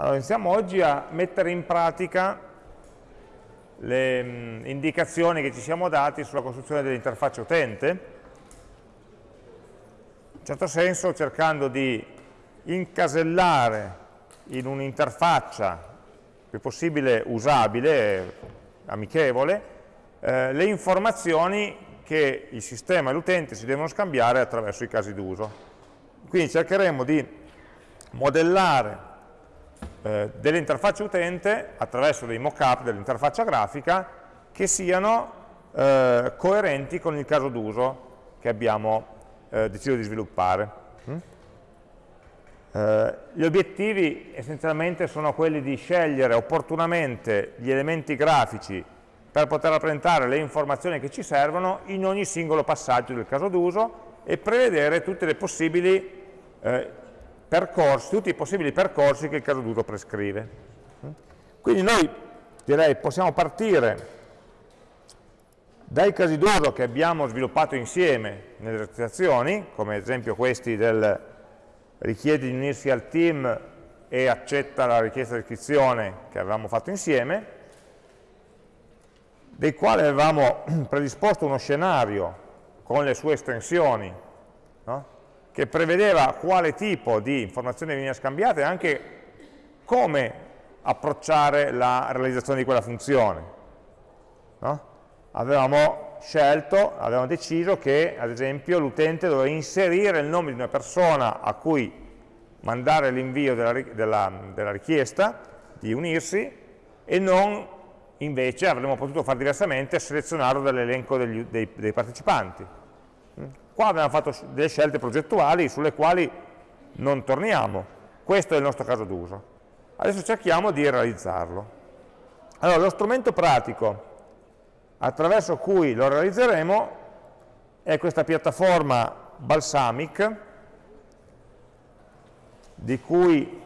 Allora, iniziamo oggi a mettere in pratica le mh, indicazioni che ci siamo dati sulla costruzione dell'interfaccia utente, in certo senso cercando di incasellare in un'interfaccia più possibile usabile, amichevole, eh, le informazioni che il sistema e l'utente si devono scambiare attraverso i casi d'uso. Quindi cercheremo di modellare eh, delle interfacce utente attraverso dei mock-up dell'interfaccia grafica che siano eh, coerenti con il caso d'uso che abbiamo eh, deciso di sviluppare. Mm? Eh, gli obiettivi essenzialmente sono quelli di scegliere opportunamente gli elementi grafici per poter rappresentare le informazioni che ci servono in ogni singolo passaggio del caso d'uso e prevedere tutte le possibili eh, percorsi, tutti i possibili percorsi che il caso d'uso prescrive. Quindi noi direi possiamo partire dai casi d'uso che abbiamo sviluppato insieme nelle esercitazioni, come ad esempio questi del richiede di unirsi al team e accetta la richiesta di iscrizione che avevamo fatto insieme, dei quali avevamo predisposto uno scenario con le sue estensioni? Che prevedeva quale tipo di informazioni veniva scambiata e anche come approcciare la realizzazione di quella funzione. No? Avevamo scelto, avevamo deciso che ad esempio l'utente doveva inserire il nome di una persona a cui mandare l'invio della, della, della richiesta di unirsi e non invece avremmo potuto fare diversamente selezionarlo dall'elenco dei, dei partecipanti Qua abbiamo fatto delle scelte progettuali sulle quali non torniamo. Questo è il nostro caso d'uso. Adesso cerchiamo di realizzarlo. Allora, lo strumento pratico attraverso cui lo realizzeremo è questa piattaforma Balsamic, di cui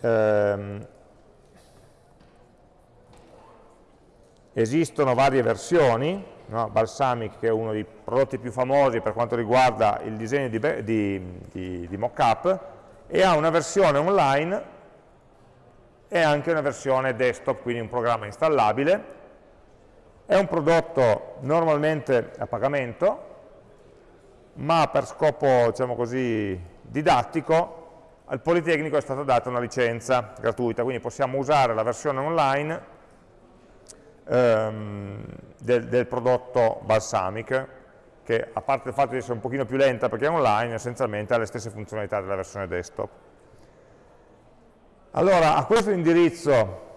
ehm, esistono varie versioni, no? Balsamic che è uno dei prodotti più famosi per quanto riguarda il disegno di, di, di, di mockup e ha una versione online e anche una versione desktop, quindi un programma installabile. È un prodotto normalmente a pagamento, ma per scopo diciamo così, didattico al Politecnico è stata data una licenza gratuita, quindi possiamo usare la versione online ehm, del, del, prodotto Balsamic, che a parte il fatto di essere un pochino più lenta perché è online, essenzialmente ha le stesse funzionalità della versione desktop. Allora, a questo indirizzo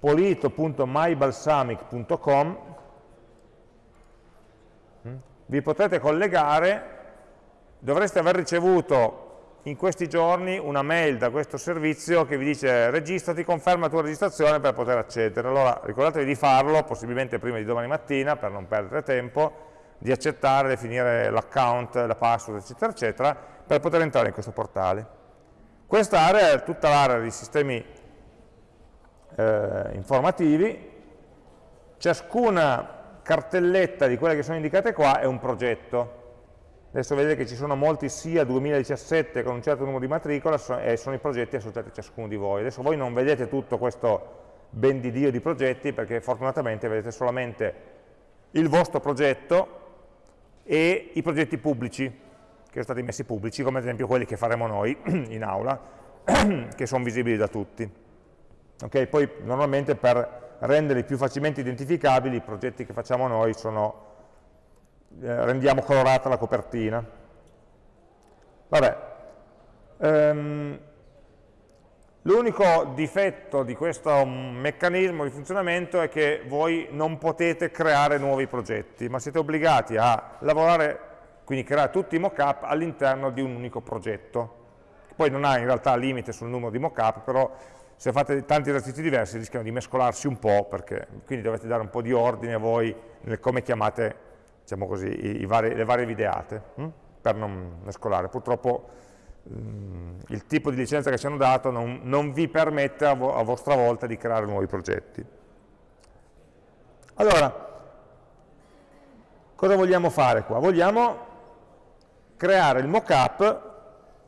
polito.mybalsamic.com hm, vi potete collegare, dovreste aver ricevuto in questi giorni una mail da questo servizio che vi dice registrati, conferma la tua registrazione per poter accedere. Allora ricordatevi di farlo, possibilmente prima di domani mattina per non perdere tempo, di accettare, definire l'account, la password, eccetera, eccetera, per poter entrare in questo portale. Questa area è tutta l'area di sistemi eh, informativi, ciascuna cartelletta di quelle che sono indicate qua è un progetto, Adesso vedete che ci sono molti SIA 2017 con un certo numero di matricola e sono i progetti associati a ciascuno di voi. Adesso voi non vedete tutto questo ben di Dio di progetti perché fortunatamente vedete solamente il vostro progetto e i progetti pubblici che sono stati messi pubblici, come ad esempio quelli che faremo noi in aula, che sono visibili da tutti. Okay? Poi normalmente per renderli più facilmente identificabili i progetti che facciamo noi sono eh, rendiamo colorata la copertina. Vabbè, um, l'unico difetto di questo meccanismo di funzionamento è che voi non potete creare nuovi progetti, ma siete obbligati a lavorare, quindi creare tutti i mockup all'interno di un unico progetto. Poi non ha in realtà limite sul numero di mockup, però se fate tanti esercizi diversi rischiano di mescolarsi un po', perché, quindi dovete dare un po' di ordine a voi nel come chiamate diciamo così, i, i vari, le varie videate, hm? per non mescolare. Purtroppo mh, mm, il tipo di licenza che ci hanno dato non, non vi permette a, vo a vostra volta di creare nuovi progetti. Allora, cosa vogliamo fare qua? Vogliamo creare il mockup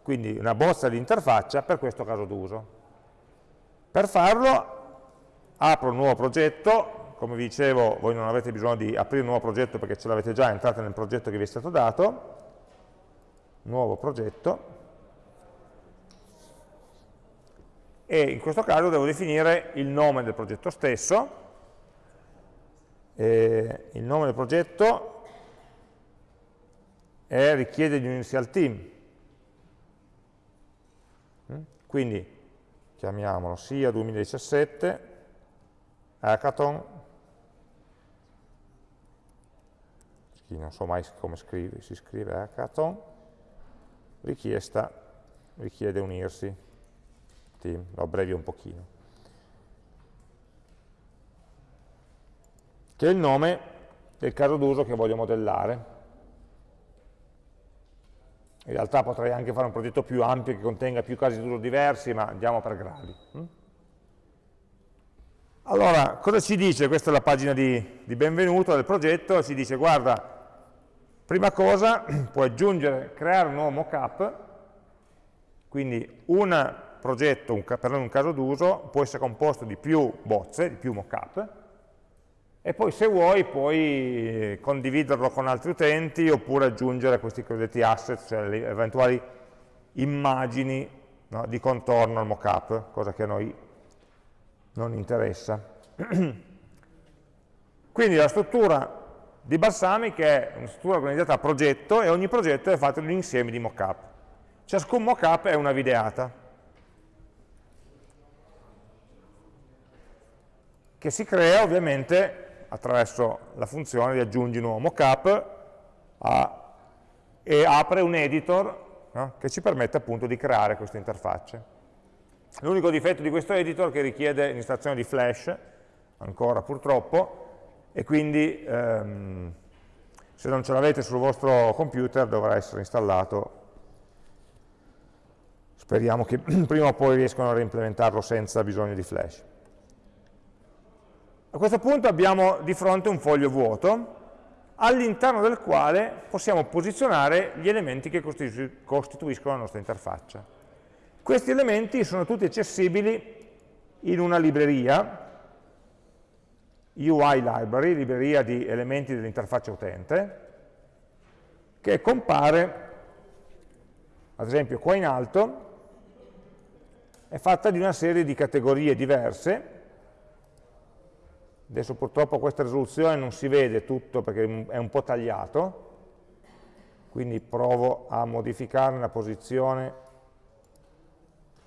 quindi una bozza di interfaccia per questo caso d'uso. Per farlo apro un nuovo progetto, come vi dicevo voi non avete bisogno di aprire un nuovo progetto perché ce l'avete già, entrate nel progetto che vi è stato dato, nuovo progetto, e in questo caso devo definire il nome del progetto stesso, e il nome del progetto è, richiede di unirsi al team, quindi chiamiamolo SIA 2017 hackathon chi non so mai come scrive, si scrive hackathon richiesta richiede unirsi team, lo abbrevio un pochino che è il nome del caso d'uso che voglio modellare in realtà potrei anche fare un progetto più ampio che contenga più casi d'uso diversi, ma andiamo per gradi. Mm? Allora, cosa ci dice? Questa è la pagina di, di benvenuto del progetto, ci dice, guarda, prima cosa, puoi aggiungere, creare un nuovo mockup, quindi un progetto, un, per un caso d'uso, può essere composto di più bozze, di più mockup, e poi se vuoi puoi condividerlo con altri utenti oppure aggiungere questi cosiddetti asset, cioè le eventuali immagini no, di contorno al mockup, cosa che a noi non interessa. Quindi la struttura di Balsamic è una struttura organizzata a progetto e ogni progetto è fatto di un insieme di mockup. Ciascun mockup è una videata che si crea ovviamente attraverso la funzione di aggiungi nuovo mockup e apre un editor no? che ci permette appunto di creare queste interfacce. L'unico difetto di questo editor è che richiede l'installazione di Flash, ancora purtroppo, e quindi ehm, se non ce l'avete sul vostro computer dovrà essere installato. Speriamo che prima o poi riescano a reimplementarlo senza bisogno di Flash. A questo punto abbiamo di fronte un foglio vuoto all'interno del quale possiamo posizionare gli elementi che costituiscono la nostra interfaccia. Questi elementi sono tutti accessibili in una libreria, UI Library, libreria di elementi dell'interfaccia utente, che compare, ad esempio qua in alto, è fatta di una serie di categorie diverse, Adesso purtroppo questa risoluzione non si vede tutto perché è un po' tagliato, quindi provo a modificare la posizione,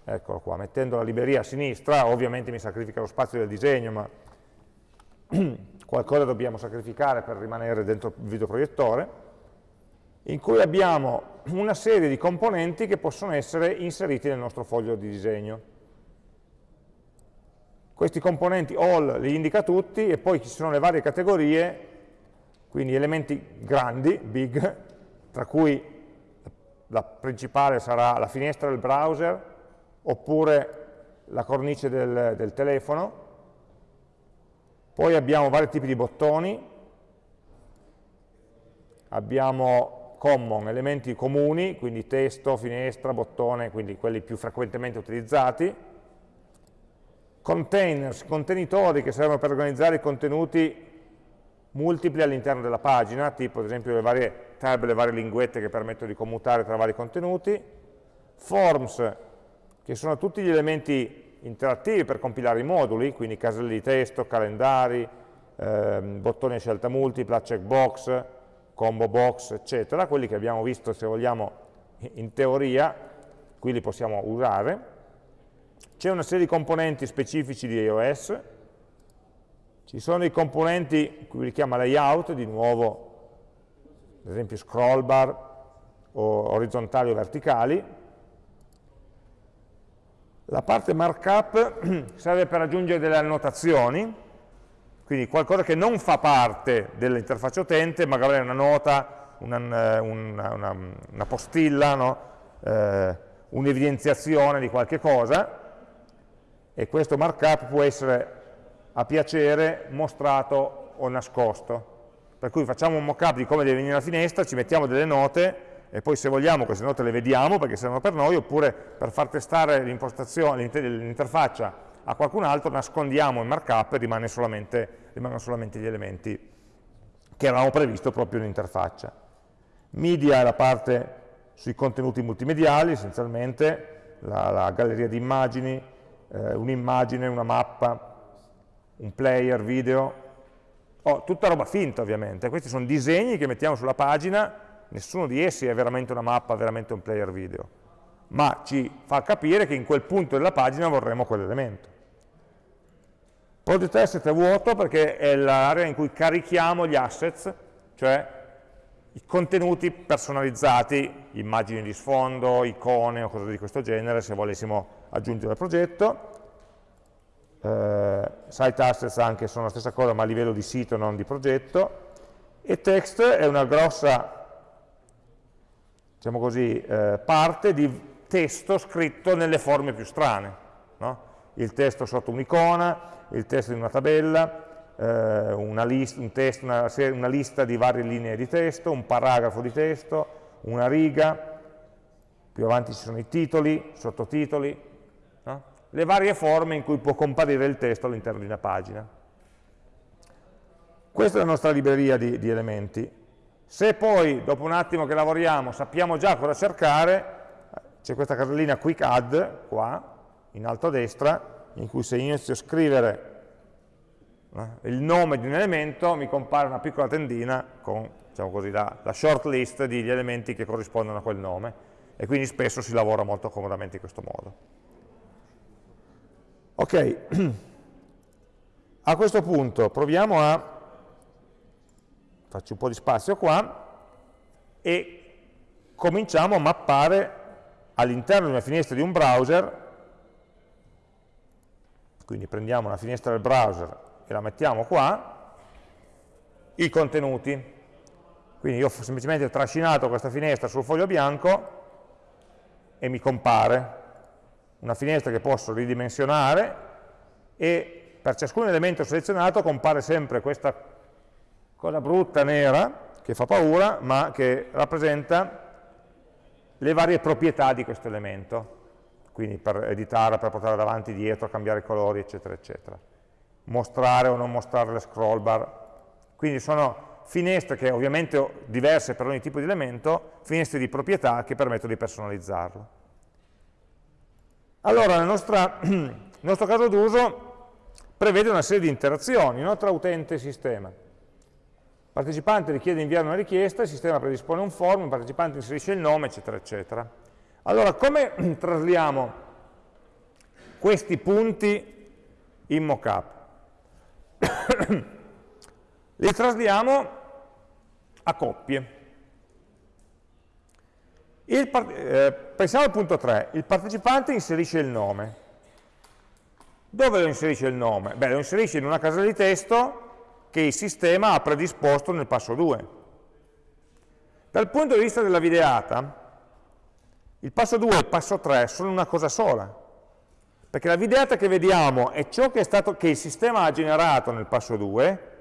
eccolo qua, mettendo la libreria a sinistra, ovviamente mi sacrifica lo spazio del disegno, ma qualcosa dobbiamo sacrificare per rimanere dentro il videoproiettore, in cui abbiamo una serie di componenti che possono essere inseriti nel nostro foglio di disegno. Questi componenti all li indica tutti e poi ci sono le varie categorie, quindi elementi grandi, big, tra cui la principale sarà la finestra del browser, oppure la cornice del, del telefono, poi abbiamo vari tipi di bottoni, abbiamo common, elementi comuni, quindi testo, finestra, bottone, quindi quelli più frequentemente utilizzati, containers, contenitori che servono per organizzare i contenuti multipli all'interno della pagina, tipo ad esempio le varie tab, le varie linguette che permettono di commutare tra vari contenuti, forms, che sono tutti gli elementi interattivi per compilare i moduli, quindi caselli di testo, calendari, ehm, bottoni a scelta multipla, checkbox, combo box, eccetera, quelli che abbiamo visto, se vogliamo, in teoria, qui li possiamo usare, c'è una serie di componenti specifici di iOS, ci sono i componenti, qui li chiama layout, di nuovo, ad esempio scroll bar, o orizzontali o verticali. La parte markup serve per aggiungere delle annotazioni, quindi qualcosa che non fa parte dell'interfaccia utente, magari una nota, una, una, una, una postilla, no? eh, un'evidenziazione di qualche cosa, e questo markup può essere a piacere mostrato o nascosto. Per cui facciamo un mockup di come deve venire la finestra, ci mettiamo delle note e poi se vogliamo queste note le vediamo perché servono per noi, oppure per far testare l'interfaccia a qualcun altro, nascondiamo il markup e rimane solamente, rimangono solamente gli elementi che avevamo previsto proprio in interfaccia. Media è la parte sui contenuti multimediali, essenzialmente, la, la galleria di immagini, eh, un'immagine, una mappa, un player video, oh, tutta roba finta ovviamente, questi sono disegni che mettiamo sulla pagina nessuno di essi è veramente una mappa, veramente un player video, ma ci fa capire che in quel punto della pagina vorremmo quell'elemento. Project asset è vuoto perché è l'area in cui carichiamo gli assets, cioè i contenuti personalizzati, immagini di sfondo, icone o cose di questo genere, se volessimo aggiungere al progetto. Eh, site assets anche sono la stessa cosa, ma a livello di sito, non di progetto. E text è una grossa diciamo così, eh, parte di testo scritto nelle forme più strane. No? Il testo sotto un'icona, il testo di una tabella, eh, una, list, un testo, una, una, lista di varie linee di testo, un paragrafo di testo, una riga, più avanti ci sono i titoli, sottotitoli, no? le varie forme in cui può comparire il testo all'interno di una pagina. Questa è la nostra libreria di, di elementi. Se poi, dopo un attimo che lavoriamo, sappiamo già cosa cercare, c'è questa casellina Quick Add, qua, in alto a destra, in cui se inizio a scrivere eh, il nome di un elemento, mi compare una piccola tendina con diciamo così, la, la short list degli elementi che corrispondono a quel nome, e quindi spesso si lavora molto comodamente in questo modo. Ok, a questo punto proviamo a faccio un po' di spazio qua, e cominciamo a mappare all'interno di una finestra di un browser, quindi prendiamo una finestra del browser e la mettiamo qua, i contenuti. Quindi io ho semplicemente trascinato questa finestra sul foglio bianco e mi compare una finestra che posso ridimensionare e per ciascun elemento selezionato compare sempre questa cosa brutta, nera, che fa paura, ma che rappresenta le varie proprietà di questo elemento, quindi per editare, per portare davanti, dietro, cambiare colori, eccetera, eccetera. Mostrare o non mostrare le scroll bar. Quindi sono finestre che ovviamente diverse per ogni tipo di elemento, finestre di proprietà che permettono di personalizzarlo. Allora, nel nostro caso d'uso prevede una serie di interazioni no, tra utente e sistema partecipante richiede di inviare una richiesta, il sistema predispone un form, il partecipante inserisce il nome, eccetera, eccetera. Allora, come trasliamo questi punti in mockup? Li trasliamo a coppie. Eh, pensiamo al punto 3, il partecipante inserisce il nome. Dove lo inserisce il nome? Beh, lo inserisce in una casella di testo che il sistema ha predisposto nel passo 2. Dal punto di vista della videata, il passo 2 e il passo 3 sono una cosa sola, perché la videata che vediamo è ciò che, stato, che il sistema ha generato nel passo 2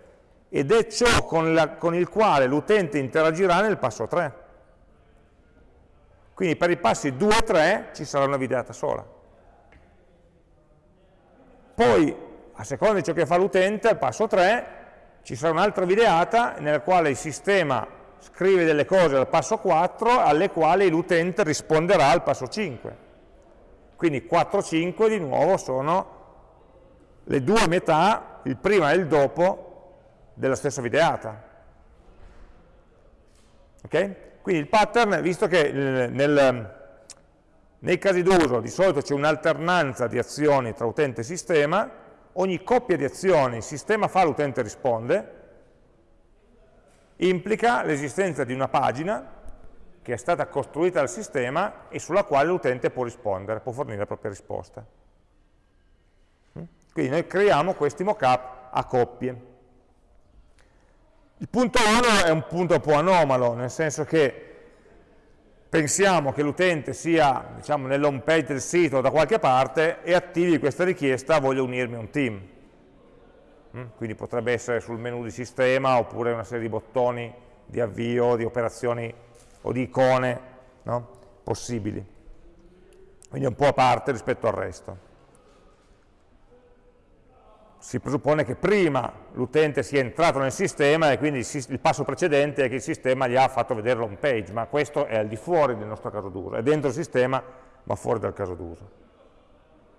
ed è ciò con, la, con il quale l'utente interagirà nel passo 3. Quindi per i passi 2 e 3 ci sarà una videata sola. Poi, a seconda di ciò che fa l'utente, al passo 3 ci sarà un'altra videata nella quale il sistema scrive delle cose al passo 4 alle quali l'utente risponderà al passo 5. Quindi 4 5 di nuovo sono le due metà, il prima e il dopo della stessa videata. Okay? Quindi il pattern, visto che nel, nei casi d'uso di solito c'è un'alternanza di azioni tra utente e sistema, ogni coppia di azioni il sistema fa, l'utente risponde, implica l'esistenza di una pagina che è stata costruita dal sistema e sulla quale l'utente può rispondere, può fornire la propria risposta. Mm? Quindi noi creiamo questi mockup a coppie. Il punto 1 è un punto un po' anomalo, nel senso che pensiamo che l'utente sia diciamo, nell'home page del sito o da qualche parte e attivi questa richiesta, voglio unirmi a un team. Mm? Quindi potrebbe essere sul menu di sistema oppure una serie di bottoni di avvio, di operazioni o di icone no? possibili. Quindi è un po' a parte rispetto al resto. Si presuppone che prima l'utente sia entrato nel sistema e quindi il passo precedente è che il sistema gli ha fatto vedere l'home page, ma questo è al di fuori del nostro caso d'uso, è dentro il sistema ma fuori dal caso d'uso.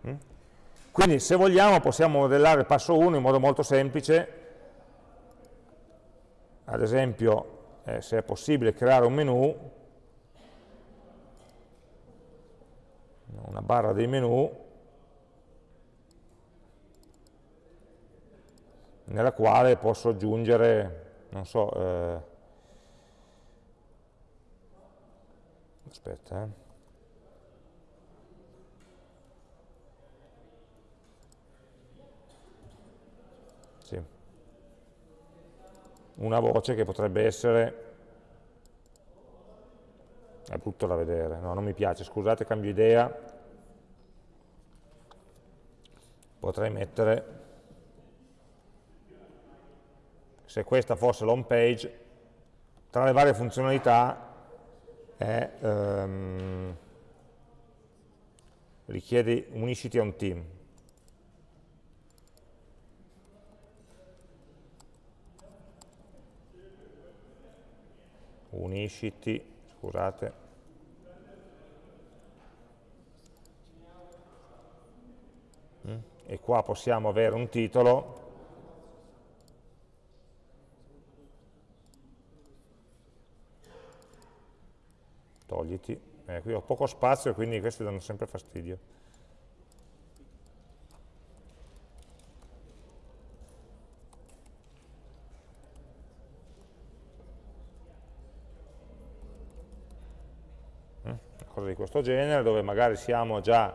Mm? Quindi se vogliamo possiamo modellare il passo 1 in modo molto semplice, ad esempio eh, se è possibile creare un menu, una barra dei menu, nella quale posso aggiungere, non so, eh, aspetta, eh, una voce che potrebbe essere è brutto da vedere, no, non mi piace, scusate, cambio idea, potrei mettere, se questa fosse l'home page, tra le varie funzionalità è, um, richiede unisciti a un team, unisciti, scusate, mm? e qua possiamo avere un titolo togliti, eh, qui ho poco spazio e quindi questi danno sempre fastidio. cosa di questo genere, dove magari siamo già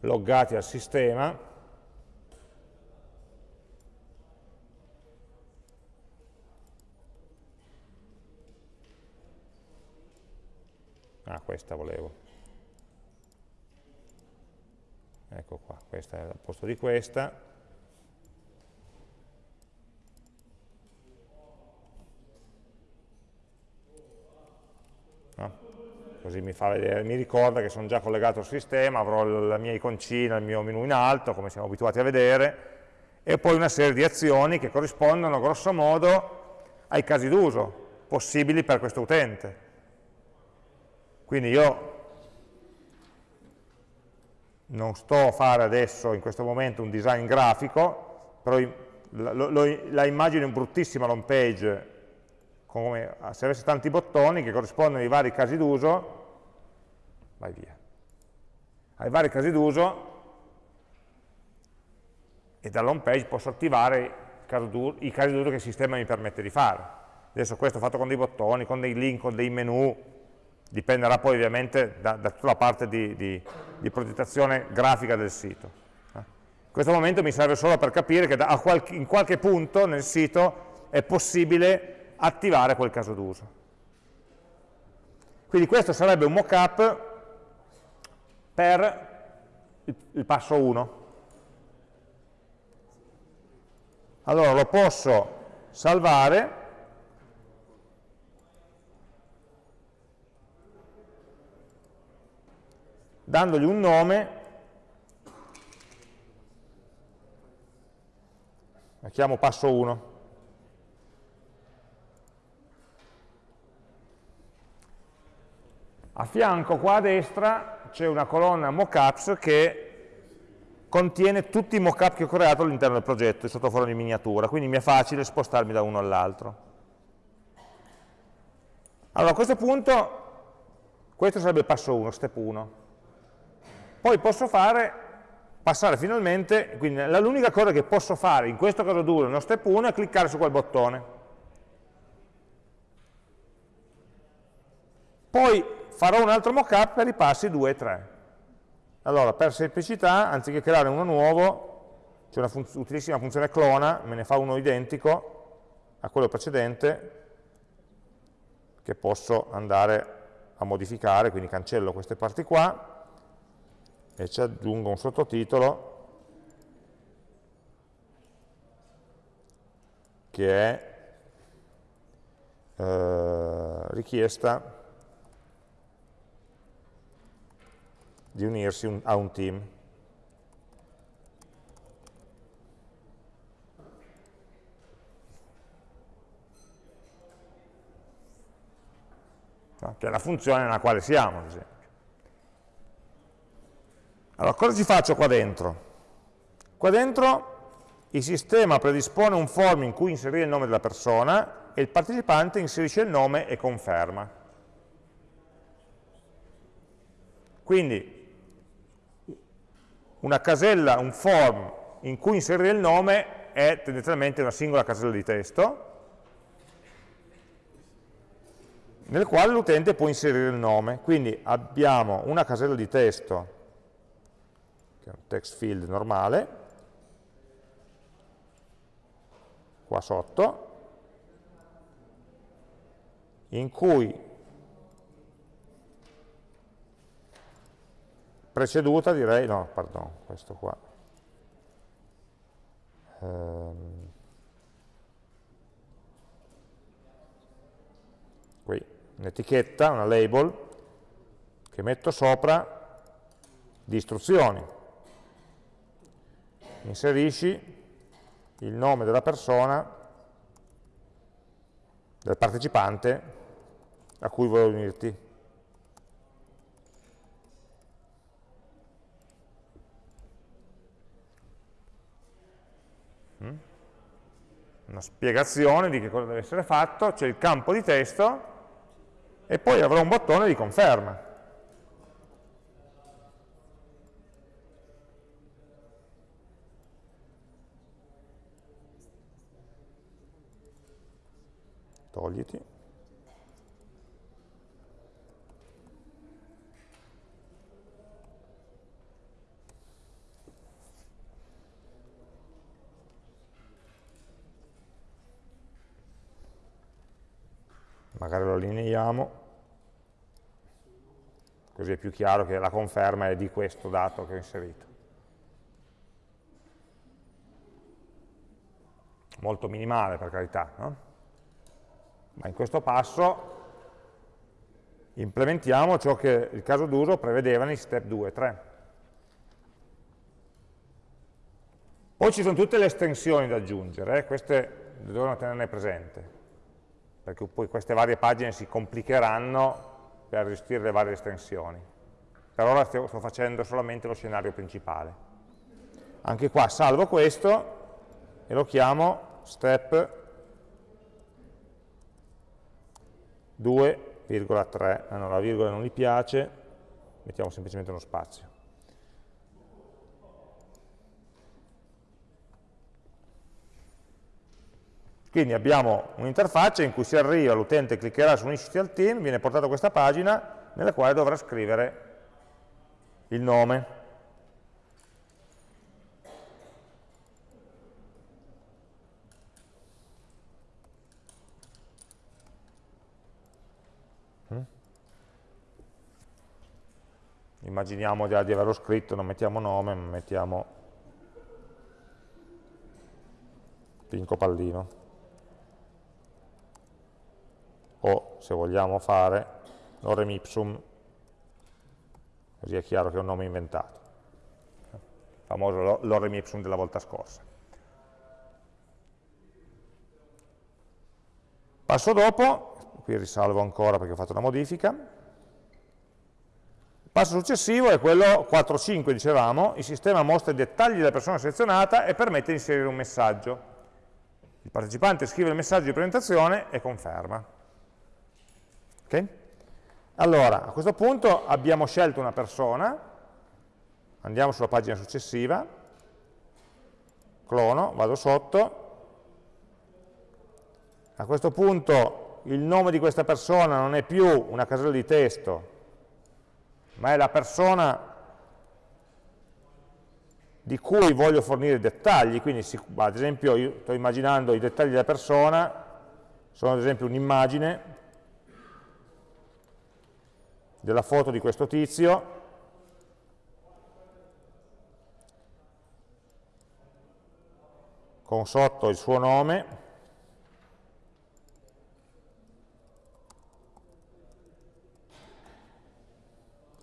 loggati al sistema, ah questa volevo, ecco qua, questa è al posto di questa, così mi, vedere, mi ricorda che sono già collegato al sistema, avrò la mia iconcina, il mio menu in alto, come siamo abituati a vedere, e poi una serie di azioni che corrispondono grosso modo ai casi d'uso possibili per questo utente. Quindi io non sto a fare adesso in questo momento un design grafico, però la, la immagino in bruttissima home page, come se avesse tanti bottoni che corrispondono ai vari casi d'uso, vai via. Ai vari casi d'uso e dall'home page posso attivare i casi d'uso che il sistema mi permette di fare. Adesso questo è fatto con dei bottoni, con dei link, con dei menu, dipenderà poi ovviamente da, da tutta la parte di, di, di, progettazione grafica del sito. Eh. In questo momento mi serve solo per capire che da, qualche, in qualche punto nel sito è possibile attivare quel caso d'uso. Quindi questo sarebbe un mock-up per il, il passo 1. Allora lo posso salvare dandogli un nome, la chiamo passo 1. A fianco qua a destra c'è una colonna mockups che contiene tutti i mockup che ho creato all'interno del progetto sotto forma di miniatura, quindi mi è facile spostarmi da uno all'altro. Allora a questo punto, questo sarebbe il passo 1, step 1. Poi posso fare, passare finalmente, quindi l'unica cosa che posso fare in questo caso duro, nello step 1, è cliccare su quel bottone. Poi farò un altro mockup per i passi 2 e 3. Allora, per semplicità, anziché creare uno nuovo, c'è una fun utilissima funzione clona, me ne fa uno identico a quello precedente, che posso andare a modificare, quindi cancello queste parti qua, e ci aggiungo un sottotitolo, che è eh, richiesta di unirsi un, a un team. Che è la funzione nella quale siamo, ad. Allora, cosa ci faccio qua dentro? Qua dentro il sistema predispone un form in cui inserire il nome della persona e il partecipante inserisce il nome e conferma. Quindi una casella, un form in cui inserire il nome è tendenzialmente una singola casella di testo nel quale l'utente può inserire il nome. Quindi abbiamo una casella di testo, che è un text field normale, qua sotto, in cui preceduta direi, no, pardon, questo qua, ehm, qui, un'etichetta, una label, che metto sopra di istruzioni. Inserisci il nome della persona, del partecipante a cui vuoi unirti. Mm? Una spiegazione di che cosa deve essere fatto, c'è il campo di testo e poi avrò un bottone di conferma. Togliti. Magari lo allineiamo, così è più chiaro che la conferma è di questo dato che ho inserito. Molto minimale per carità, no? Ma in questo passo implementiamo ciò che il caso d'uso prevedeva nei step 2 e 3. Poi ci sono tutte le estensioni da aggiungere, eh? queste devono tenerne presente, perché poi queste varie pagine si complicheranno per gestire le varie estensioni. Per ora sto facendo solamente lo scenario principale. Anche qua salvo questo e lo chiamo step 2,3, ah no, la virgola non mi piace, mettiamo semplicemente uno spazio. Quindi abbiamo un'interfaccia in cui si arriva, l'utente cliccherà su Unisciti al team, viene portato a questa pagina nella quale dovrà scrivere il nome. Immaginiamo già di averlo scritto, non mettiamo nome, ma mettiamo Pinco Pallino. O, se vogliamo fare, lorem ipsum, così è chiaro che è un nome inventato. Il famoso lorem ipsum della volta scorsa. Passo dopo, qui risalvo ancora perché ho fatto una modifica, passo successivo è quello 4.5, dicevamo, il sistema mostra i dettagli della persona selezionata e permette di inserire un messaggio. Il partecipante scrive il messaggio di presentazione e conferma. Okay? Allora, a questo punto abbiamo scelto una persona, andiamo sulla pagina successiva, clono, vado sotto, a questo punto il nome di questa persona non è più una casella di testo, ma è la persona di cui voglio fornire i dettagli, quindi ad esempio io sto immaginando i dettagli della persona, sono ad esempio un'immagine della foto di questo tizio, con sotto il suo nome,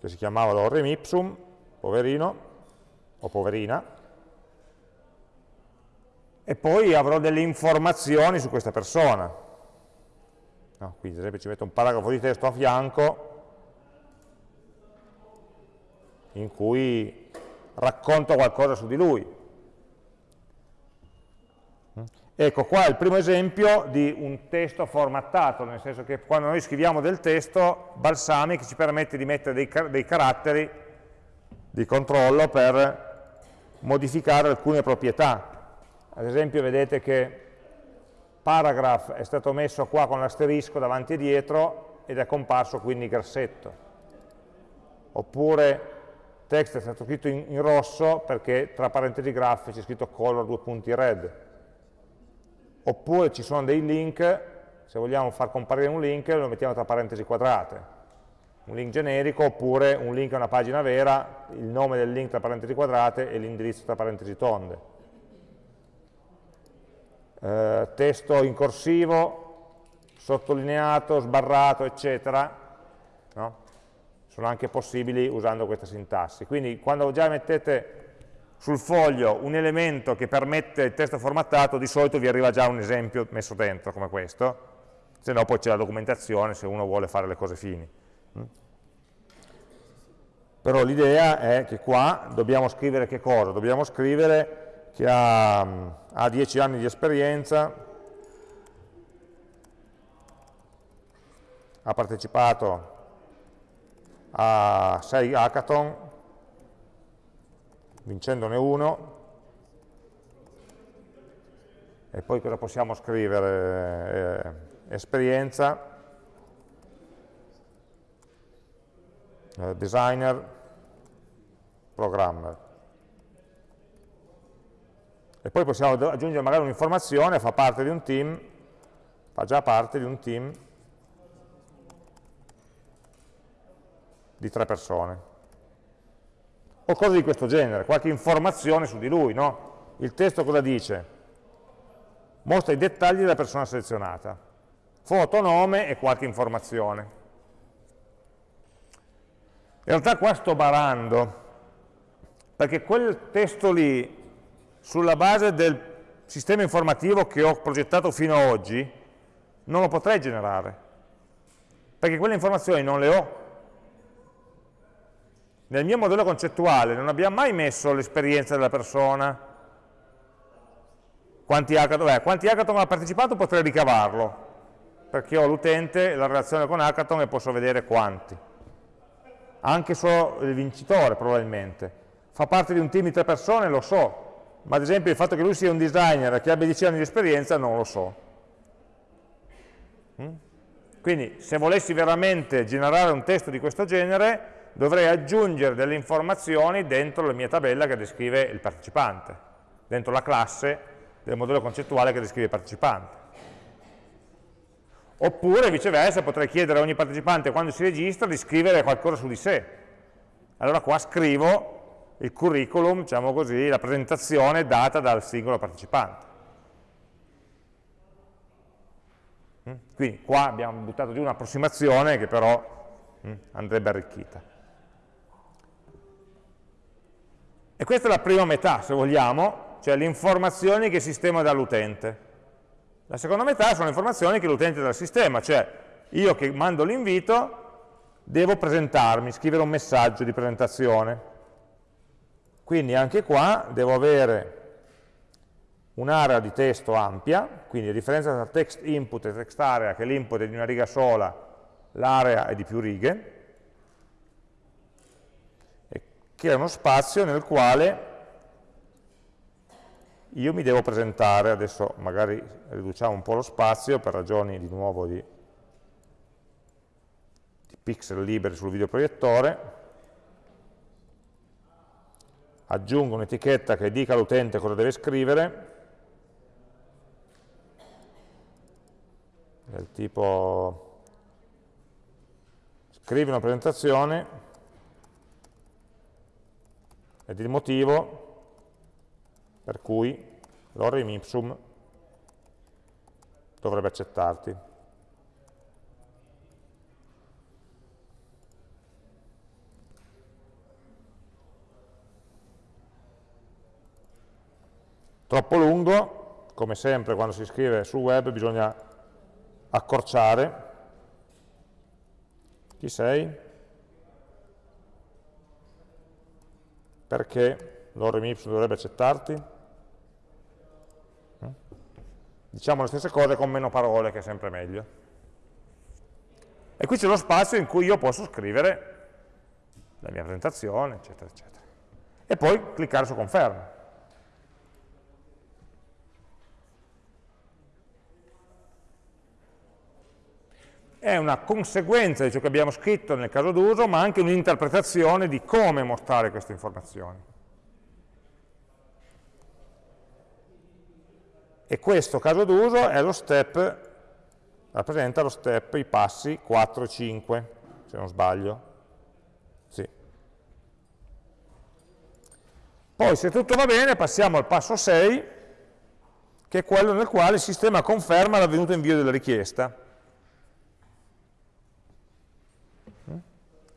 che si chiamava lorem ipsum, poverino o poverina, e poi avrò delle informazioni su questa persona. No, quindi ad esempio ci metto un paragrafo di testo a fianco in cui racconto qualcosa su di lui. Ecco, qua il primo esempio di un testo formattato, nel senso che quando noi scriviamo del testo, Balsamic ci permette di mettere dei, dei caratteri di controllo per modificare alcune proprietà. Ad esempio vedete che paragraph è stato messo qua con l'asterisco davanti e dietro ed è comparso quindi grassetto. Oppure text è stato scritto in, in rosso perché tra parentesi graph c'è scritto color due punti red oppure ci sono dei link, se vogliamo far comparire un link lo mettiamo tra parentesi quadrate, un link generico oppure un link a una pagina vera, il nome del link tra parentesi quadrate e l'indirizzo tra parentesi tonde. Eh, testo in corsivo, sottolineato, sbarrato, eccetera, no? sono anche possibili usando questa sintassi. Quindi quando già mettete sul foglio un elemento che permette il testo formattato, di solito vi arriva già un esempio messo dentro come questo, se no poi c'è la documentazione se uno vuole fare le cose fini. Mm? Però l'idea è che qua dobbiamo scrivere che cosa? Dobbiamo scrivere che ha, ha 10 anni di esperienza, ha partecipato a 6 hackathon, vincendone uno, e poi cosa possiamo scrivere? Eh, esperienza, eh, designer, programmer. E poi possiamo aggiungere magari un'informazione, fa parte di un team, fa già parte di un team di tre persone o cose di questo genere, qualche informazione su di lui, no? Il testo cosa dice? Mostra i dettagli della persona selezionata, foto, nome e qualche informazione. In realtà qua sto barando, perché quel testo lì, sulla base del sistema informativo che ho progettato fino ad oggi, non lo potrei generare, perché quelle informazioni non le ho, nel mio modello concettuale non abbiamo mai messo l'esperienza della persona, quanti hackathon, beh, quanti hackathon ha partecipato potrei ricavarlo, perché ho l'utente, la relazione con hackathon e posso vedere quanti. Anche solo il vincitore probabilmente. Fa parte di un team di tre persone, lo so, ma ad esempio il fatto che lui sia un designer e che abbia 10 anni di esperienza non lo so. Mm? Quindi se volessi veramente generare un testo di questo genere, dovrei aggiungere delle informazioni dentro la mia tabella che descrive il partecipante, dentro la classe del modello concettuale che descrive il partecipante. Oppure viceversa potrei chiedere a ogni partecipante quando si registra di scrivere qualcosa su di sé. Allora qua scrivo il curriculum, diciamo così, la presentazione data dal singolo partecipante. Mm? Quindi qua abbiamo buttato giù un'approssimazione che però mm, andrebbe arricchita. E questa è la prima metà, se vogliamo, cioè le informazioni che il sistema dà all'utente. La seconda metà sono le informazioni che l'utente dà al sistema, cioè io che mando l'invito devo presentarmi, scrivere un messaggio di presentazione. Quindi anche qua devo avere un'area di testo ampia, quindi a differenza tra text input e text area, che l'input è di una riga sola, l'area è di più righe, che è uno spazio nel quale io mi devo presentare, adesso magari riduciamo un po' lo spazio per ragioni di nuovo di, di pixel liberi sul videoproiettore, aggiungo un'etichetta che dica all'utente cosa deve scrivere, del tipo scrivi una presentazione ed il motivo per cui l'orrim ipsum dovrebbe accettarti. Troppo lungo, come sempre quando si scrive sul web bisogna accorciare. Chi sei? Perché l'orem ipsum dovrebbe accettarti? Diciamo le stesse cose con meno parole, che è sempre meglio. E qui c'è lo spazio in cui io posso scrivere la mia presentazione, eccetera, eccetera. E poi cliccare su conferma. È una conseguenza di ciò che abbiamo scritto nel caso d'uso, ma anche un'interpretazione di come mostrare queste informazioni. E questo caso d'uso rappresenta lo step, i passi 4 e 5, se non sbaglio. Sì. Poi se tutto va bene passiamo al passo 6, che è quello nel quale il sistema conferma l'avvenuto invio della richiesta.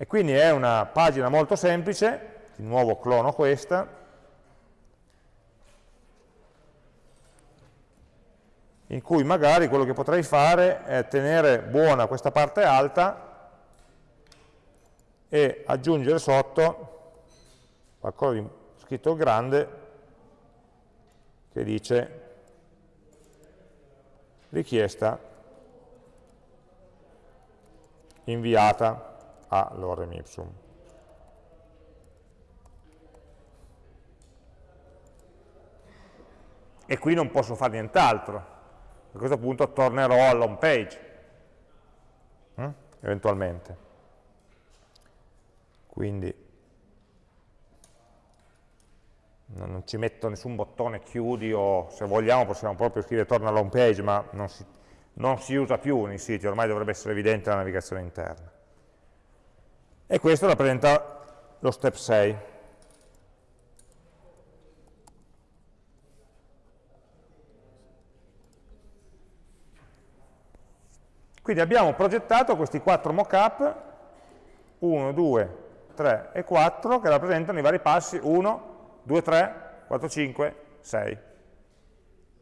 E quindi è una pagina molto semplice, di nuovo clono questa, in cui magari quello che potrei fare è tenere buona questa parte alta e aggiungere sotto qualcosa di scritto grande che dice richiesta inviata a lorem ipsum. E qui non posso fare nient'altro, a questo punto tornerò all'home page, eh? eventualmente. Quindi non ci metto nessun bottone chiudi o se vogliamo possiamo proprio scrivere torna all'home page, ma non si, non si usa più nei siti, ormai dovrebbe essere evidente la navigazione interna. E questo rappresenta lo step 6. Quindi abbiamo progettato questi quattro mockup, 1, 2, 3 e 4, che rappresentano i vari passi 1, 2, 3, 4, 5, 6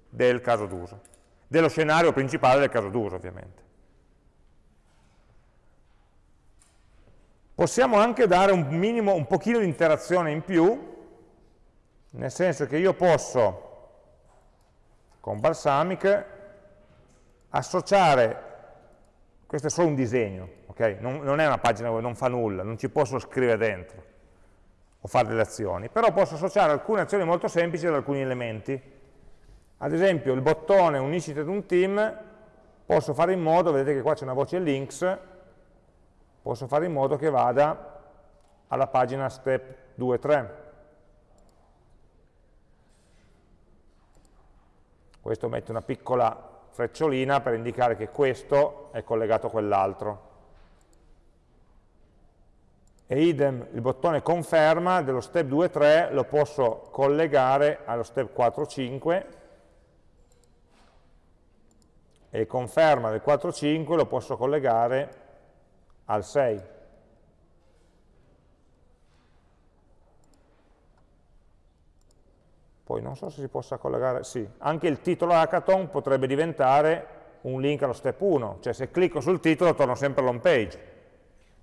del caso d'uso, dello scenario principale del caso d'uso ovviamente. Possiamo anche dare un minimo, un pochino di interazione in più, nel senso che io posso, con Balsamic, associare questo è solo un disegno, okay? non, non, è una pagina dove non fa nulla, non ci posso scrivere dentro o fare delle azioni, però posso associare alcune azioni molto semplici ad alcuni elementi. Ad esempio il bottone unisciti ad un team, posso fare in modo, vedete che qua c'è una voce links, posso fare in modo che vada alla pagina step 2-3. Questo mette una piccola frecciolina per indicare che questo è collegato a quell'altro. E idem, il bottone conferma dello step 2.3 lo posso collegare allo step 4.5 e conferma del 4.5 lo posso collegare al 6. poi non so se si possa collegare, sì, anche il titolo hackathon potrebbe diventare un link allo step 1, cioè se clicco sul titolo torno sempre all'home page.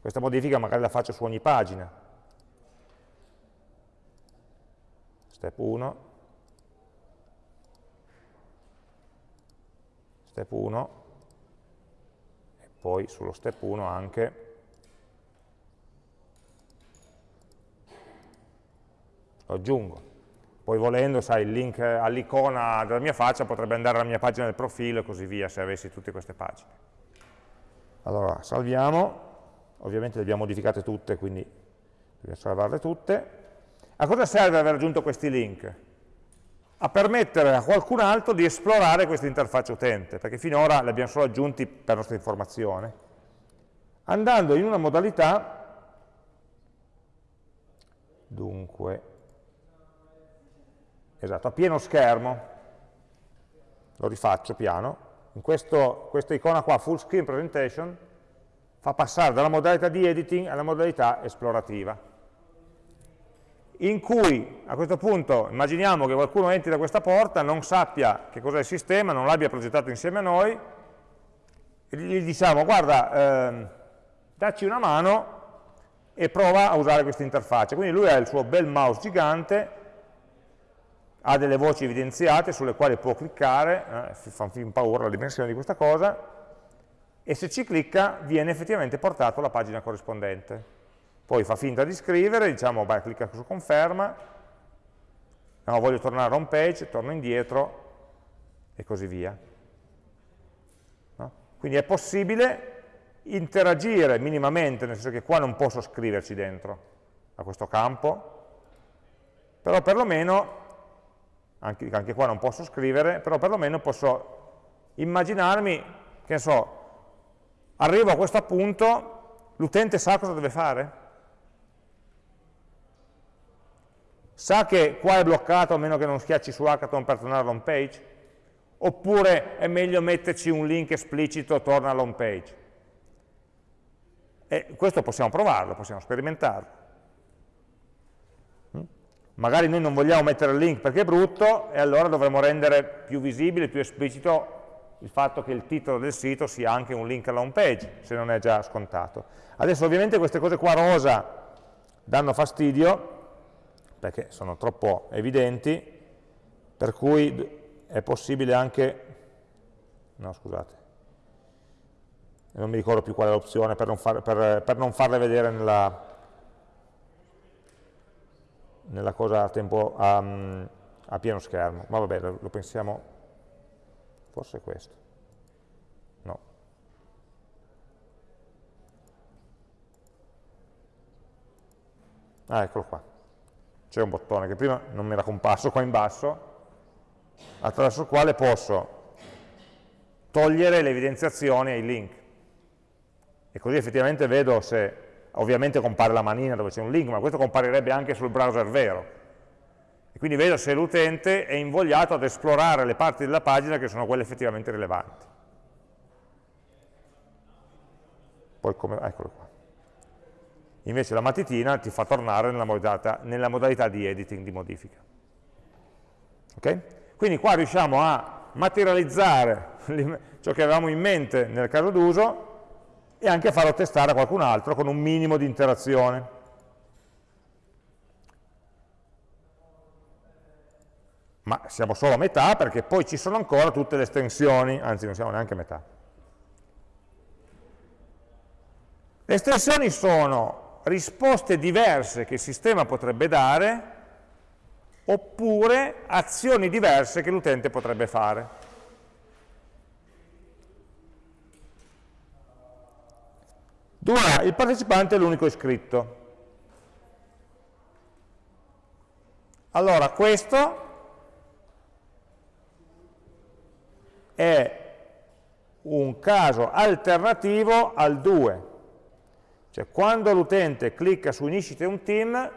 Questa modifica magari la faccio su ogni pagina. Step 1, step 1, e poi sullo step 1 anche lo aggiungo. Poi volendo, sai, il link all'icona della mia faccia potrebbe andare alla mia pagina del profilo e così via, se avessi tutte queste pagine. Allora, salviamo, ovviamente le abbiamo modificate tutte, quindi dobbiamo salvarle tutte. A cosa serve aver aggiunto questi link? A permettere a qualcun altro di esplorare questa interfaccia utente, perché finora li abbiamo solo aggiunti per nostra informazione, andando in una modalità, dunque, esatto, a pieno schermo, lo rifaccio piano, in questo, questa icona qua, full screen presentation, fa passare dalla modalità di editing alla modalità esplorativa. In cui a questo punto immaginiamo che qualcuno entri da questa porta, non sappia che cos'è il sistema, non l'abbia progettato insieme a noi, gli diciamo guarda, ehm, dacci una mano e prova a usare questa interfaccia. Quindi lui ha il suo bel mouse gigante, ha delle voci evidenziate sulle quali può cliccare, eh, fa fin paura la dimensione di questa cosa, e se ci clicca viene effettivamente portato alla pagina corrispondente. Poi fa finta di scrivere, diciamo, beh, clicca su conferma, no, voglio tornare a home page, torno indietro e così via. No? Quindi è possibile interagire minimamente, nel senso che qua non posso scriverci dentro a questo campo, però perlomeno, anche, anche qua non posso scrivere, però perlomeno posso immaginarmi, che ne so, arrivo a questo punto, l'utente sa cosa deve fare? Sa che qua è bloccato a meno che non schiacci su hackathon per tornare all'home page? Oppure è meglio metterci un link esplicito torna all'home page? E questo possiamo provarlo, possiamo sperimentarlo. Mm? Magari noi non vogliamo mettere il link perché è brutto e allora dovremmo rendere più visibile, più esplicito il fatto che il titolo del sito sia anche un link alla home page, se non è già scontato. Adesso ovviamente queste cose qua rosa danno fastidio, perché sono troppo evidenti, per cui è possibile anche, no scusate, non mi ricordo più qual è l'opzione per, per, per, non farle vedere nella, nella cosa a, tempo, a, a, pieno schermo, ma vabbè, lo, pensiamo, forse è questo. Ah, eccolo qua, c'è un bottone che prima non mi era comparso qua in basso, attraverso il quale posso togliere le evidenziazioni ai link e così effettivamente vedo se, ovviamente compare la manina dove c'è un link, ma questo comparirebbe anche sul browser vero. E quindi vedo se l'utente è invogliato ad esplorare le parti della pagina che sono quelle effettivamente rilevanti. Poi come, eccolo qua. Invece la matitina ti fa tornare nella modalità, nella modalità di editing, di modifica. Okay? Quindi qua riusciamo a materializzare ciò che avevamo in mente nel caso d'uso e anche farlo testare a qualcun altro con un minimo di interazione. Ma siamo solo a metà perché poi ci sono ancora tutte le estensioni, anzi non siamo neanche a metà. Le estensioni sono risposte diverse che il sistema potrebbe dare oppure azioni diverse che l'utente potrebbe fare. Due, il partecipante è l'unico iscritto. Allora, questo è un caso alternativo al 2. Cioè, quando l'utente clicca su Initiate un team,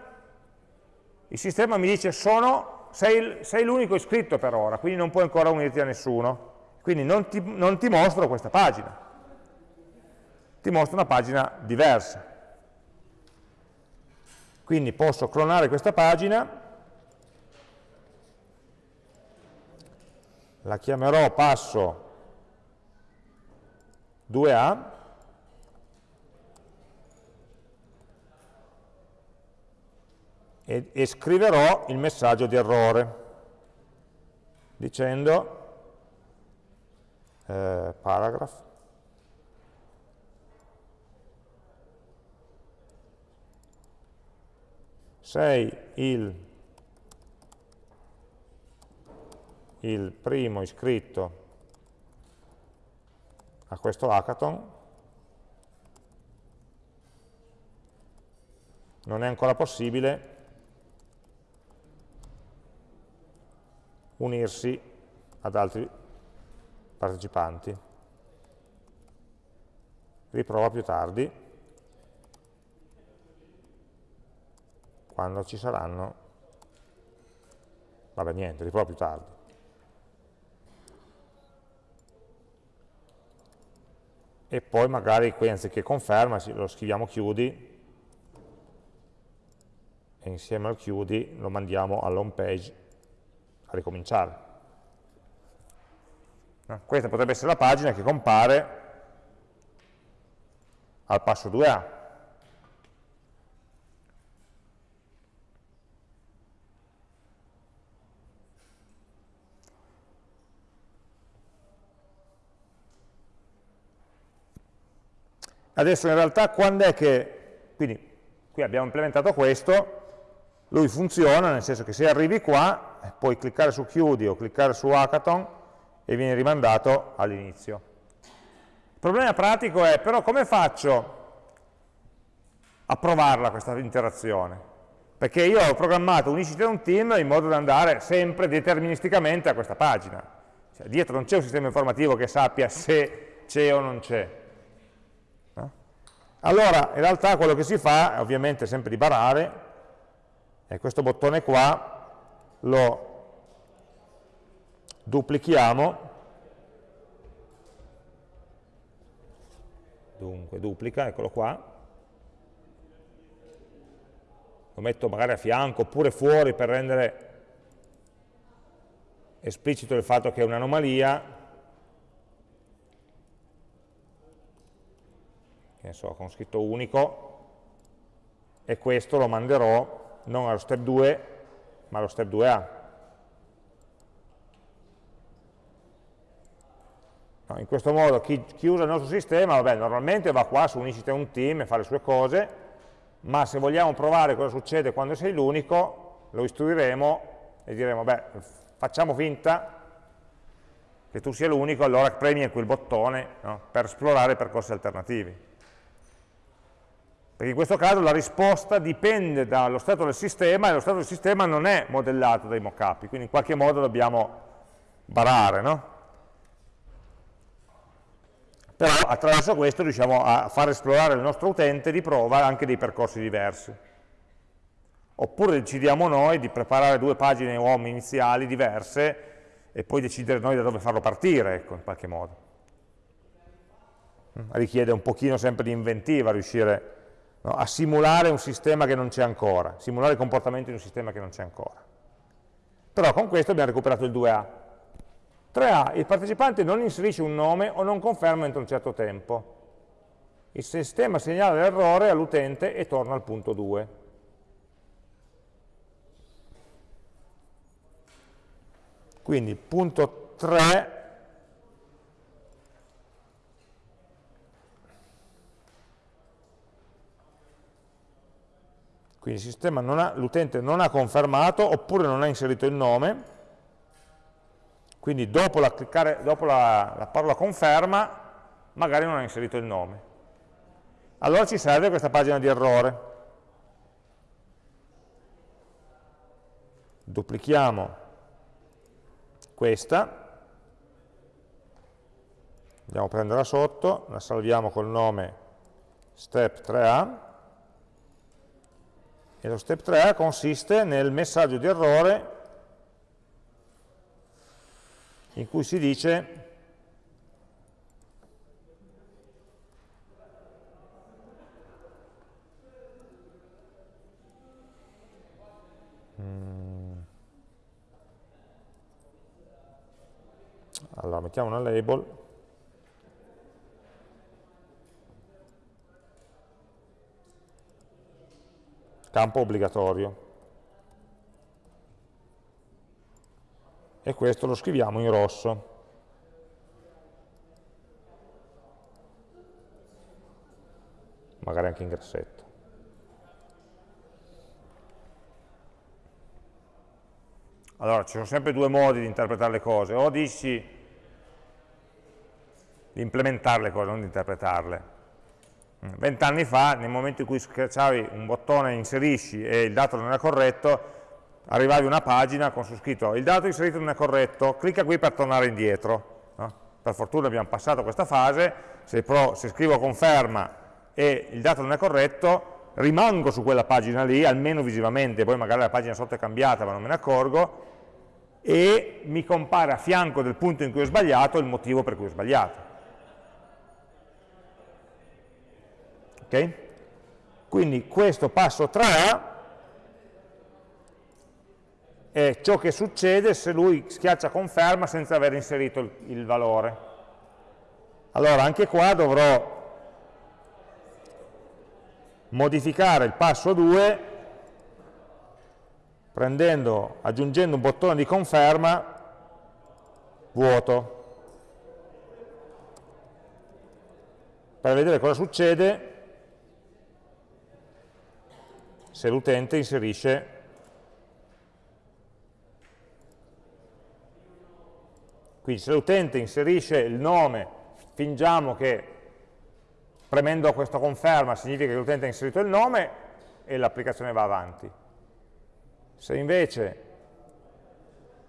il sistema mi dice sono, sei, sei l'unico iscritto per ora, quindi non puoi ancora unirti a nessuno. Quindi non ti, non ti mostro questa pagina ti mostra una pagina diversa. Quindi posso clonare questa pagina, la chiamerò passo 2A, e, e scriverò il messaggio di errore, dicendo eh, paragraph sei il, il primo iscritto a questo hackathon, non è ancora possibile unirsi ad altri partecipanti. Riprova più tardi. quando ci saranno, vabbè niente, riprovo più tardi. E poi magari qui anziché conferma lo scriviamo chiudi e insieme al chiudi lo mandiamo all'home page a ricominciare. Questa potrebbe essere la pagina che compare al passo 2A. Adesso in realtà quando è che, quindi qui abbiamo implementato questo, lui funziona nel senso che se arrivi qua puoi cliccare su chiudi o cliccare su hackathon e viene rimandato all'inizio. Il problema pratico è però come faccio a provarla questa interazione? Perché io ho programmato unicity un team in modo da andare sempre deterministicamente a questa pagina. Cioè, dietro non c'è un sistema informativo che sappia se c'è o non c'è. No? Allora, in realtà quello che si fa è ovviamente sempre di barare, e questo bottone qua lo duplichiamo, dunque duplica, eccolo qua, lo metto magari a fianco oppure fuori per rendere esplicito il fatto che è un'anomalia, che ne so, con scritto unico, e questo lo manderò non allo step 2, ma allo step 2a. No, in questo modo chi, chi, usa il nostro sistema, vabbè, normalmente va qua su uniscite un team e fa le sue cose, ma se vogliamo provare cosa succede quando sei l'unico, lo istruiremo e diremo, beh, facciamo finta che tu sia l'unico, allora premi quel bottone no, per esplorare percorsi alternativi. Perché in questo caso la risposta dipende dallo stato del sistema e lo stato del sistema non è modellato dai mockup, quindi in qualche modo dobbiamo barare, no? Però attraverso questo riusciamo a far esplorare il nostro utente di prova anche dei percorsi diversi. Oppure decidiamo noi di preparare due pagine home iniziali diverse e poi decidere noi da dove farlo partire, ecco, in qualche modo. Richiede un pochino sempre di inventiva riuscire no? a simulare un sistema che non c'è ancora, simulare il comportamento di un sistema che non c'è ancora. Però con questo abbiamo recuperato il 2A. 3A, il partecipante non inserisce un nome o non conferma entro un certo tempo. Il sistema segnala l'errore all'utente e torna al punto 2. Quindi punto 3 Quindi l'utente non ha confermato oppure non ha inserito il nome, quindi dopo la, cliccare, dopo la, la parola conferma magari non ha inserito il nome. Allora ci serve questa pagina di errore. Duplichiamo questa, andiamo a prenderla sotto, la salviamo col nome step 3a, e lo step 3 consiste nel messaggio di errore in cui si dice mm. allora mettiamo una label campo obbligatorio. E questo lo scriviamo in rosso. Magari anche in grassetto. Allora, ci sono sempre due modi di interpretare le cose, o dici di implementare le cose, non di interpretarle. Vent'anni fa, nel momento in cui schiacciavi un bottone inserisci e il dato non era corretto, arrivavi a una pagina con su scritto il dato inserito non è corretto, clicca qui per tornare indietro. No? Per fortuna abbiamo passato questa fase, se, pro, se scrivo conferma e il dato non è corretto, rimango su quella pagina lì, almeno visivamente, poi magari la pagina sotto è cambiata ma non me ne accorgo, e mi compare a fianco del punto in cui ho sbagliato il motivo per cui ho sbagliato. Okay? Quindi questo passo 3A è ciò che succede se lui schiaccia conferma senza aver inserito il, il valore. Allora anche qua dovrò modificare il passo 2 prendendo, aggiungendo un bottone di conferma vuoto per vedere cosa succede se l'utente inserisce quindi se l'utente inserisce il nome fingiamo che premendo questa conferma significa che l'utente ha inserito il nome e l'applicazione va avanti. Se invece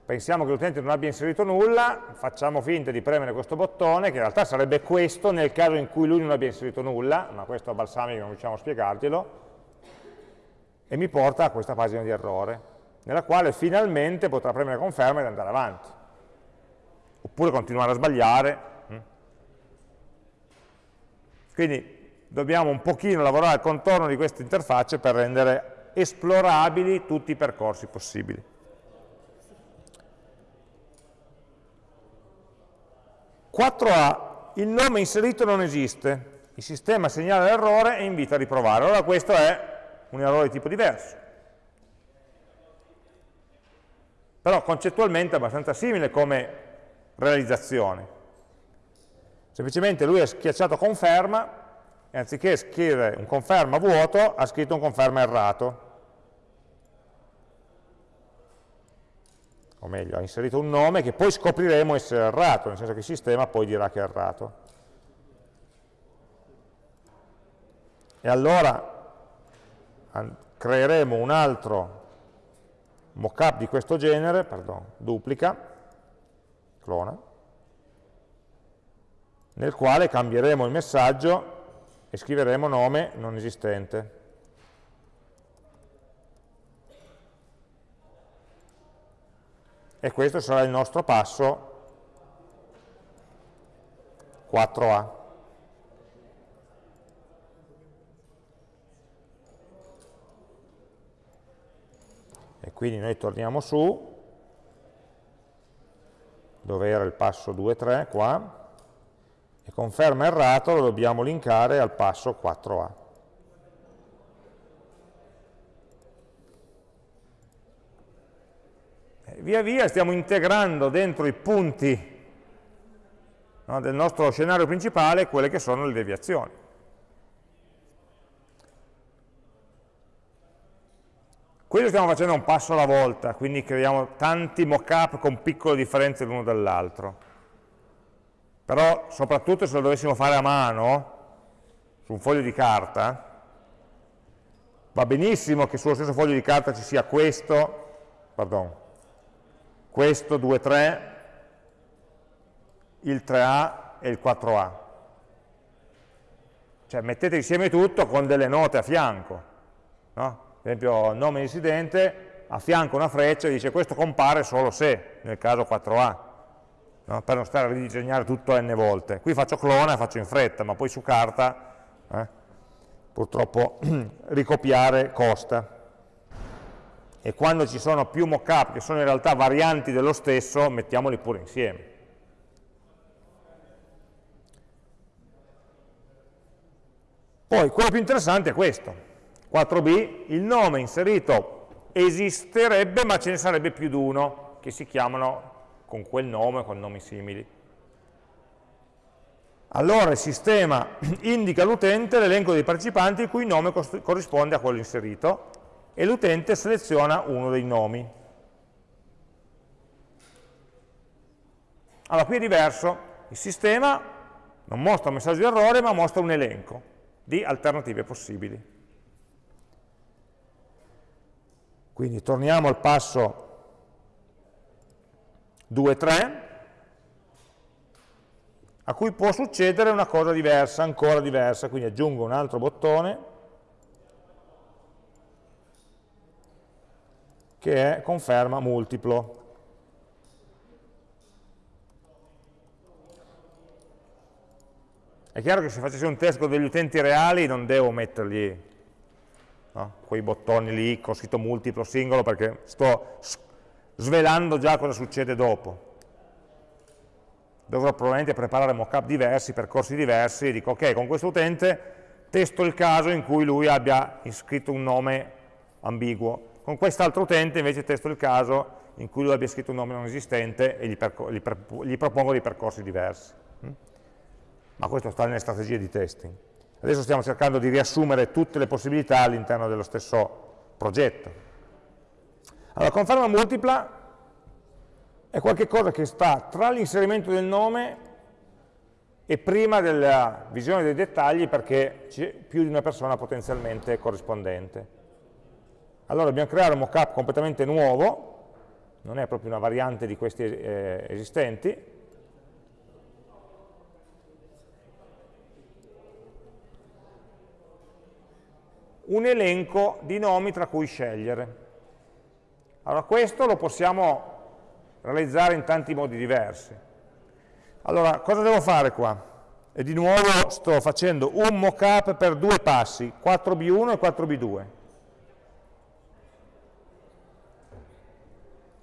pensiamo che l'utente non abbia inserito nulla, facciamo finta di premere questo bottone, che in realtà sarebbe questo nel caso in cui lui non abbia inserito nulla, ma questo a balsamico non riusciamo a spiegarglielo, e mi porta a questa pagina di errore, nella quale finalmente potrà premere conferma ed andare avanti. Oppure continuare a sbagliare. Mm. Quindi dobbiamo un pochino lavorare al contorno di queste interfacce per rendere esplorabili tutti i percorsi possibili. 4a, il nome inserito non esiste, il sistema segnala l'errore e invita a riprovare. Allora questo è un errore di tipo diverso. Però concettualmente è abbastanza simile come realizzazione. Semplicemente lui ha schiacciato conferma e anziché scrivere un conferma vuoto ha scritto un conferma errato. o meglio, ha inserito un nome che poi scopriremo essere errato, nel senso che il sistema poi dirà che è errato. E allora creeremo un altro mockup di questo genere, pardon, duplica, clona, nel quale cambieremo il messaggio e scriveremo nome non esistente. e questo sarà il nostro passo 4A. Quindi noi torniamo su, dove era il passo 2-3 qua, e conferma errato lo dobbiamo linkare al passo 4A. via via stiamo integrando dentro i punti no, del nostro scenario principale quelle che sono le deviazioni. Questo stiamo facendo un passo alla volta, quindi creiamo tanti mock-up con piccole differenze l'uno dall'altro. Però soprattutto se lo dovessimo fare a mano, su un foglio di carta, va benissimo che sullo stesso foglio di carta ci sia questo, pardon, questo 2, 3, il 3A e il 4A. Cioè mettete insieme tutto con delle note a fianco. No? Per esempio nome dissidente, a una freccia e dice questo compare solo se, nel caso 4A, no? per non stare a ridisegnare tutto n volte. Qui faccio clone, faccio in fretta, ma poi su carta eh, purtroppo ricopiare costa e quando ci sono più mockup che sono in realtà varianti dello stesso, mettiamoli pure insieme. Poi, quello più interessante è questo. 4b, il nome inserito esisterebbe, ma ce ne sarebbe più di uno, che si chiamano con quel nome, con nomi simili. Allora il sistema indica all'utente l'elenco dei partecipanti il cui nome corrisponde a quello inserito, e l'utente seleziona uno dei nomi. Allora qui è diverso, il sistema non mostra un messaggio di errore ma mostra un elenco di alternative possibili. Quindi torniamo al passo 2-3, a cui può succedere una cosa diversa, ancora diversa, quindi aggiungo un altro bottone, che è conferma multiplo. È chiaro che se facessi un test con degli utenti reali non devo mettergli no, quei bottoni lì con scritto multiplo, singolo, perché sto svelando già cosa succede dopo. Dovrò probabilmente preparare mockup diversi, percorsi diversi, e dico ok, con questo utente testo il caso in cui lui abbia iscritto un nome ambiguo, con quest'altro utente invece testo il caso in cui lui abbia scritto un nome non esistente e gli, gli, gli propongo dei percorsi diversi. Mm? Ma questo sta nelle strategie di testing. Adesso stiamo cercando di riassumere tutte le possibilità all'interno dello stesso progetto. Allora, conferma multipla è qualcosa che sta tra l'inserimento del nome e prima della visione dei dettagli perché c'è più di una persona potenzialmente corrispondente. Allora dobbiamo creare un mockup completamente nuovo, non è proprio una variante di questi eh, esistenti, un elenco di nomi tra cui scegliere. Allora questo lo possiamo realizzare in tanti modi diversi. Allora, cosa devo fare qua? E di nuovo sto facendo un mockup per due passi, 4B1 e 4B2.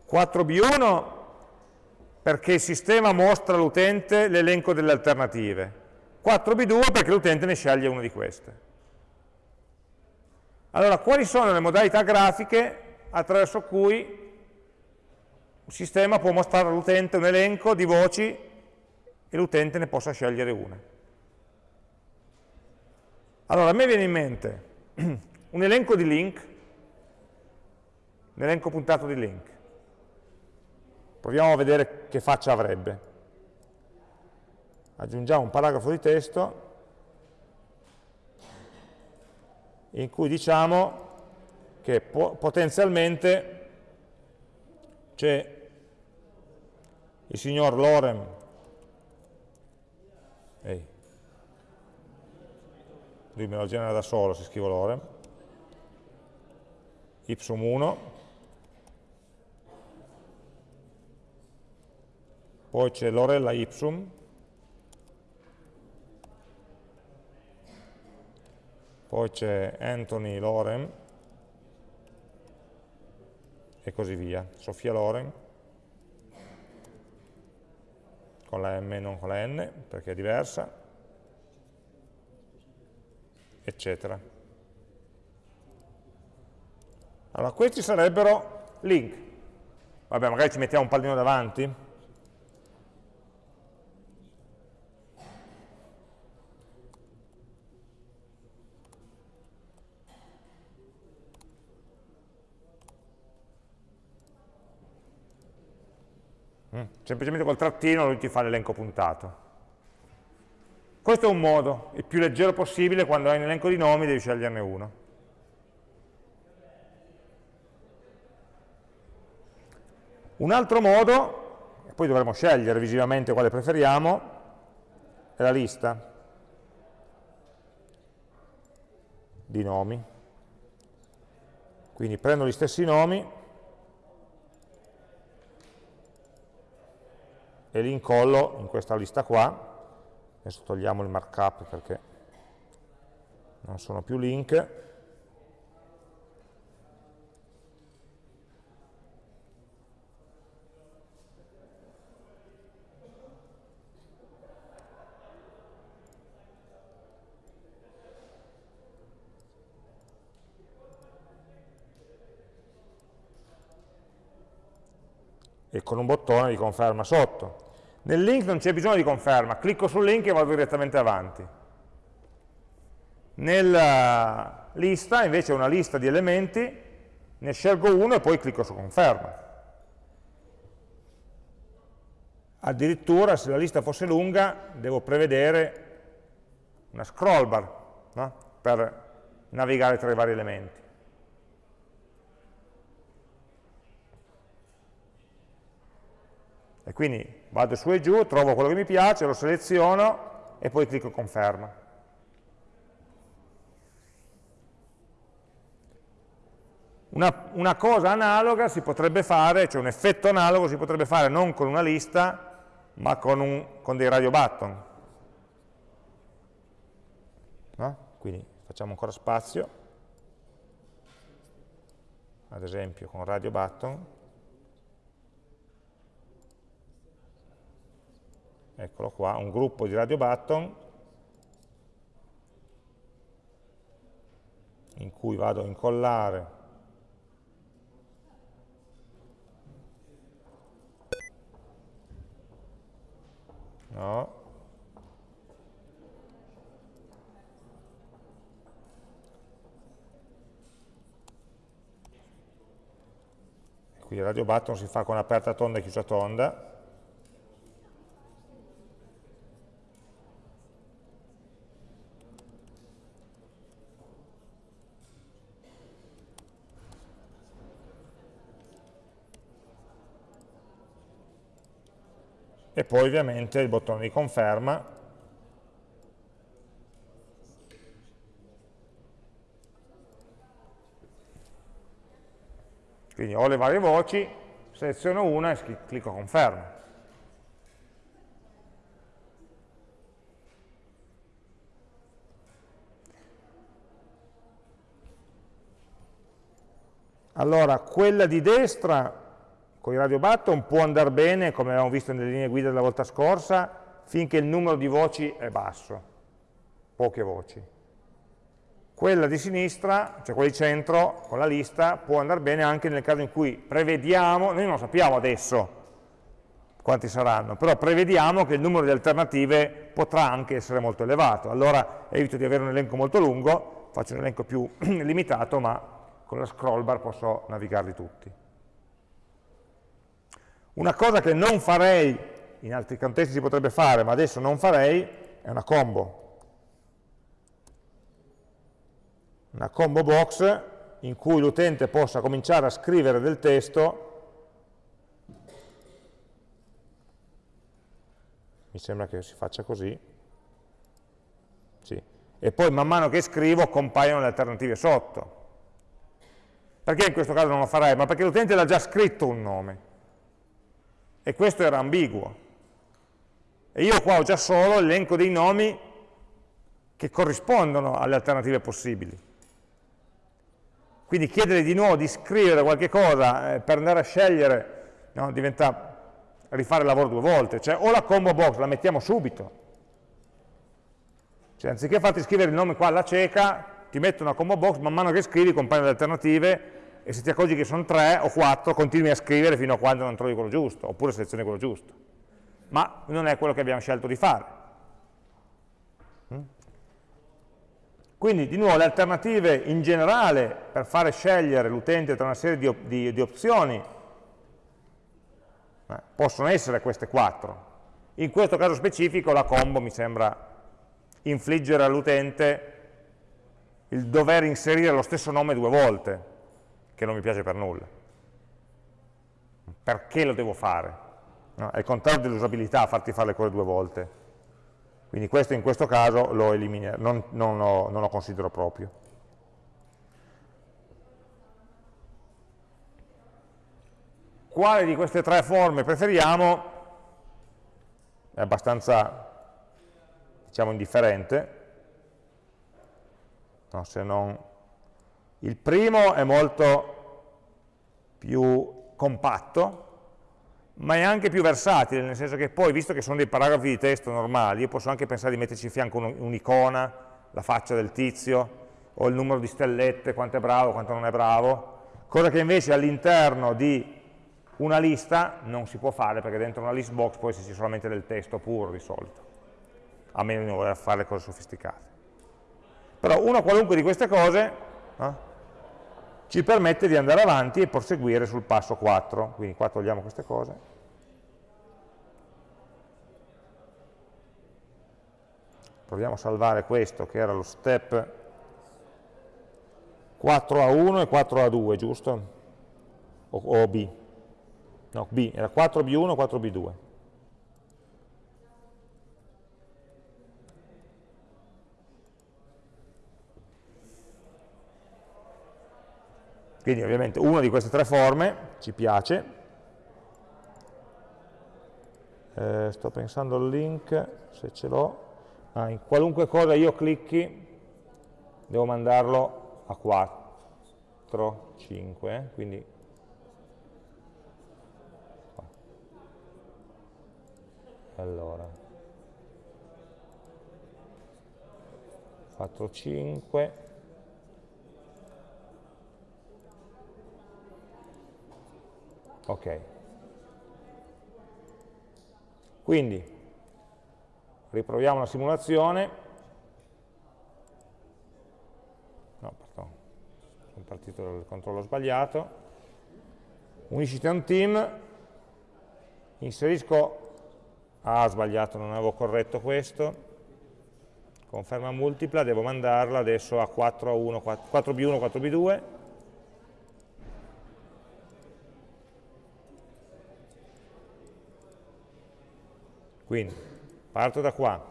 4B1 perché il sistema mostra all'utente l'elenco delle alternative, 4B2 perché l'utente ne sceglie una di queste. Allora, quali sono le modalità grafiche attraverso cui un sistema può mostrare all'utente un elenco di voci e l'utente ne possa scegliere una? Allora, a me viene in mente un elenco di link, un elenco puntato di link. Proviamo a vedere che faccia avrebbe. Aggiungiamo un paragrafo di testo in cui diciamo che po potenzialmente c'è il signor Lorem. Ehi, lui me lo genera da solo se scrivo Lorem. Ipsum 1 poi c'è Lorella ipsum poi c'è Anthony Loren e così via, Sofia Loren con la M e non con la N perché è diversa eccetera. Allora questi sarebbero link. Vabbè magari ci mettiamo un pallino davanti semplicemente col trattino lui ti fa l'elenco puntato. Questo è un modo, il più leggero possibile, quando hai un elenco di nomi devi sceglierne uno. Un altro modo, e poi dovremo scegliere visivamente quale preferiamo, è la lista di nomi. Quindi prendo gli stessi nomi e li incollo in questa lista qua, adesso togliamo il markup perché non sono più link, e con un bottone di conferma sotto. Nel link non c'è bisogno di conferma, clicco sul link e vado direttamente avanti. Nella lista invece è una lista di elementi, ne scelgo uno e poi clicco su conferma. Addirittura se la lista fosse lunga devo prevedere una scroll bar no? per navigare tra i vari elementi. E quindi vado su e giù, trovo quello che mi piace, lo seleziono e poi clicco conferma. Una, una, cosa analoga si potrebbe fare, cioè un effetto analogo si potrebbe fare non con una lista, ma con, un, con dei radio button. No? Quindi facciamo ancora spazio, ad esempio con radio button, eccolo qua, un gruppo di radio button in cui vado a incollare no, qui il radio button si fa con aperta tonda e chiusa tonda poi ovviamente il bottone di conferma. Quindi ho le varie voci seleziono una e clicco conferma. Allora quella di destra con i radio button può andare bene, come avevamo visto nelle linee guida della volta scorsa, finché il numero di voci è basso, poche voci. Quella di sinistra, cioè quella di centro, con la lista, può andare bene anche nel caso in cui prevediamo, noi non sappiamo adesso quanti saranno, però prevediamo che il numero di alternative potrà anche essere molto elevato. Allora evito di avere un elenco molto lungo, faccio un elenco più limitato, ma con la scroll bar posso navigarli tutti. Una cosa che non farei, in altri contesti si potrebbe fare, ma adesso non farei, è una combo. Una combo box in cui l'utente possa cominciare a scrivere del testo mi sembra che si faccia così sì. e poi man mano che scrivo compaiono le alternative sotto perché in questo caso non lo farei? ma perché l'utente l'ha già scritto un nome e questo era ambiguo. E io qua ho già solo l'elenco dei nomi che corrispondono alle alternative possibili. Quindi chiedere di nuovo di scrivere qualche cosa eh, per andare a scegliere no, diventa rifare il lavoro due volte, cioè o la combo box la mettiamo subito, cioè anziché farti scrivere il nome qua alla cieca, ti metto una combo box, man mano che scrivi compaiono le alternative e se ti accorgi che sono tre o quattro, continui a scrivere fino a quando non trovi quello giusto, oppure selezioni quello giusto. Ma non è quello che abbiamo scelto di fare. Mm? Quindi, di nuovo, le alternative in generale per fare scegliere l'utente tra una serie di, di, di opzioni eh, possono essere queste quattro. In questo caso specifico la combo mi sembra infliggere all'utente il dover inserire lo stesso nome due volte, che non mi piace per nulla. Perché lo devo fare? No? È il contrario dell'usabilità farti fare le cose due volte. Quindi questo in questo caso lo elimino, non, non, lo, non lo considero proprio. Quale di queste tre forme preferiamo? È abbastanza, diciamo, indifferente, no, se non il primo è molto più compatto, ma è anche più versatile, nel senso che poi, visto che sono dei paragrafi di testo normali, io posso anche pensare di metterci in fianco un'icona, la faccia del tizio, o il numero di stellette, quanto è bravo, quanto non è bravo, cosa che invece all'interno di una lista non si può fare, perché dentro una list box può esserci solamente del testo puro di solito, a meno di non voler fare cose sofisticate. Però una qualunque di queste cose eh, ci permette di andare avanti e proseguire sul passo 4. Quindi qua togliamo queste cose. Proviamo a salvare questo che era lo step 4A1 e 4A2, giusto? O, o B? No, B, era 4B1 e 4B2. Quindi ovviamente una di queste tre forme ci piace. Eh, sto pensando al link, se ce l'ho. Ah, in qualunque cosa io clicchi, devo mandarlo a 4, 5, eh, quindi allora 4, 5 ok. Quindi, riproviamo la simulazione, no, pardon, sono partito dal controllo sbagliato, uniscite un team, inserisco, ah sbagliato, non avevo corretto questo, conferma multipla, devo mandarla adesso a 4 a 1, 4b1, 4b2, quindi parto da qua,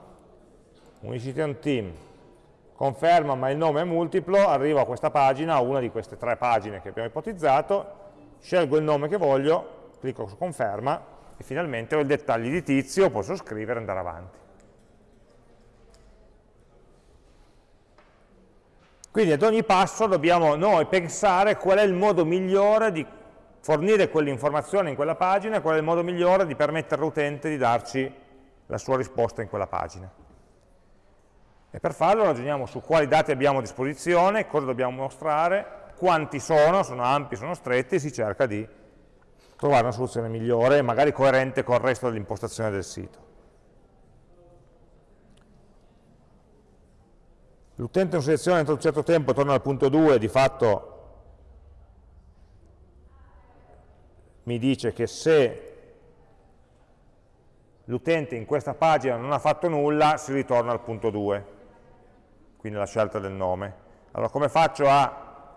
unicity on team, conferma ma il nome è multiplo, arrivo a questa pagina, a una di queste tre pagine che abbiamo ipotizzato, scelgo il nome che voglio, clicco su conferma e finalmente ho i dettagli di tizio, posso scrivere e andare avanti. Quindi ad ogni passo dobbiamo noi pensare qual è il modo migliore di fornire quell'informazione in quella pagina qual è il modo migliore di permettere all'utente di darci la sua risposta in quella pagina. E per farlo ragioniamo su quali dati abbiamo a disposizione, cosa dobbiamo mostrare, quanti sono, sono ampi, sono stretti, e si cerca di trovare una soluzione migliore, magari coerente con il resto dell'impostazione del sito. L'utente non seleziona entro un certo tempo, torna al punto 2, di fatto mi dice che se l'utente in questa pagina non ha fatto nulla, si ritorna al punto 2, quindi la scelta del nome. Allora come faccio a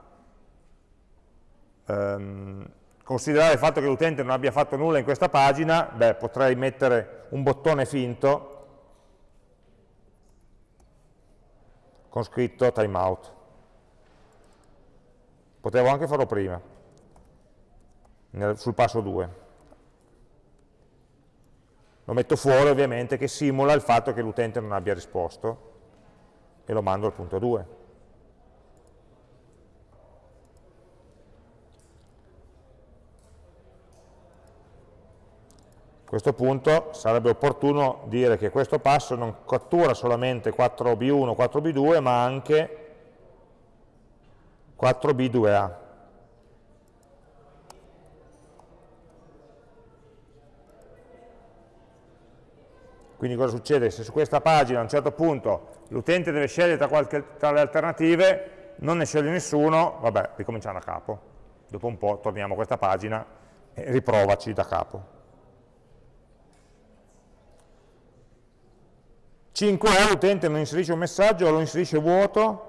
um, considerare il fatto che l'utente non abbia fatto nulla in questa pagina? Beh, potrei mettere un bottone finto con scritto timeout. Potevo anche farlo prima, nel, sul passo 2. Lo metto fuori ovviamente che simula il fatto che l'utente non abbia risposto e lo mando al punto 2. A questo punto sarebbe opportuno dire che questo passo non cattura solamente 4b1, 4b2, ma anche 4b2a. Quindi cosa succede? Se su questa pagina a un certo punto l'utente deve scegliere tra, qualche, tra, le alternative, non ne sceglie nessuno, vabbè, ricominciamo da capo. Dopo un po' torniamo a questa pagina e riprovaci da capo. 5A l'utente non inserisce un messaggio o lo inserisce vuoto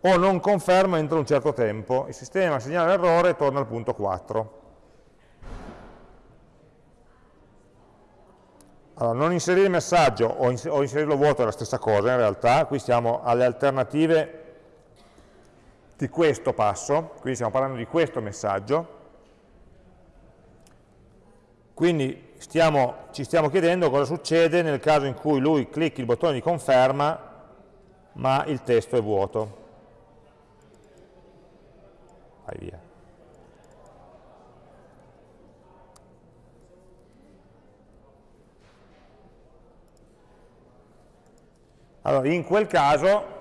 o non conferma entro un certo tempo. Il sistema segnala l'errore e torna al punto 4. Allora, non inserire messaggio o, ins o inserirlo vuoto è la stessa cosa in realtà, qui stiamo alle alternative di questo passo, quindi stiamo parlando di questo messaggio, quindi stiamo, ci stiamo chiedendo cosa succede nel caso in cui lui clicchi il bottone di conferma ma il testo è vuoto. Vai via. Allora, in quel caso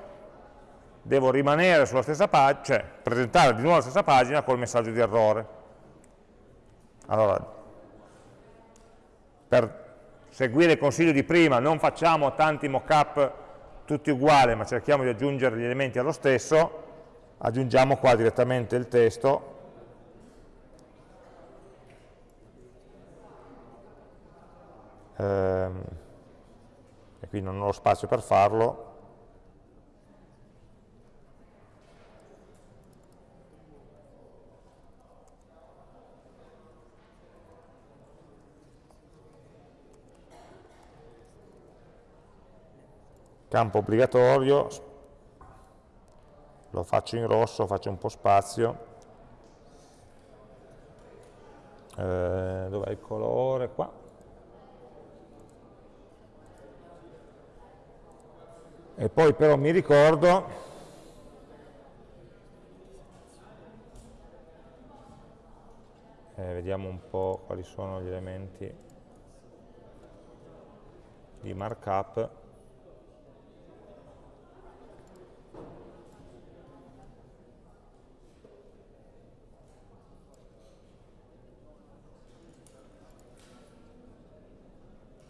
devo rimanere sulla stessa pagina, cioè presentare di nuovo la stessa pagina col messaggio di errore. Allora, per seguire il consiglio di prima, non facciamo tanti mockup tutti uguali, ma cerchiamo di aggiungere gli elementi allo stesso, aggiungiamo qua direttamente il testo, ehm, qui non ho spazio per farlo, campo obbligatorio, lo faccio in rosso, faccio un po' spazio, eh, dov'è il colore? Qua. e poi però mi ricordo eh, vediamo un po' quali sono gli elementi di markup.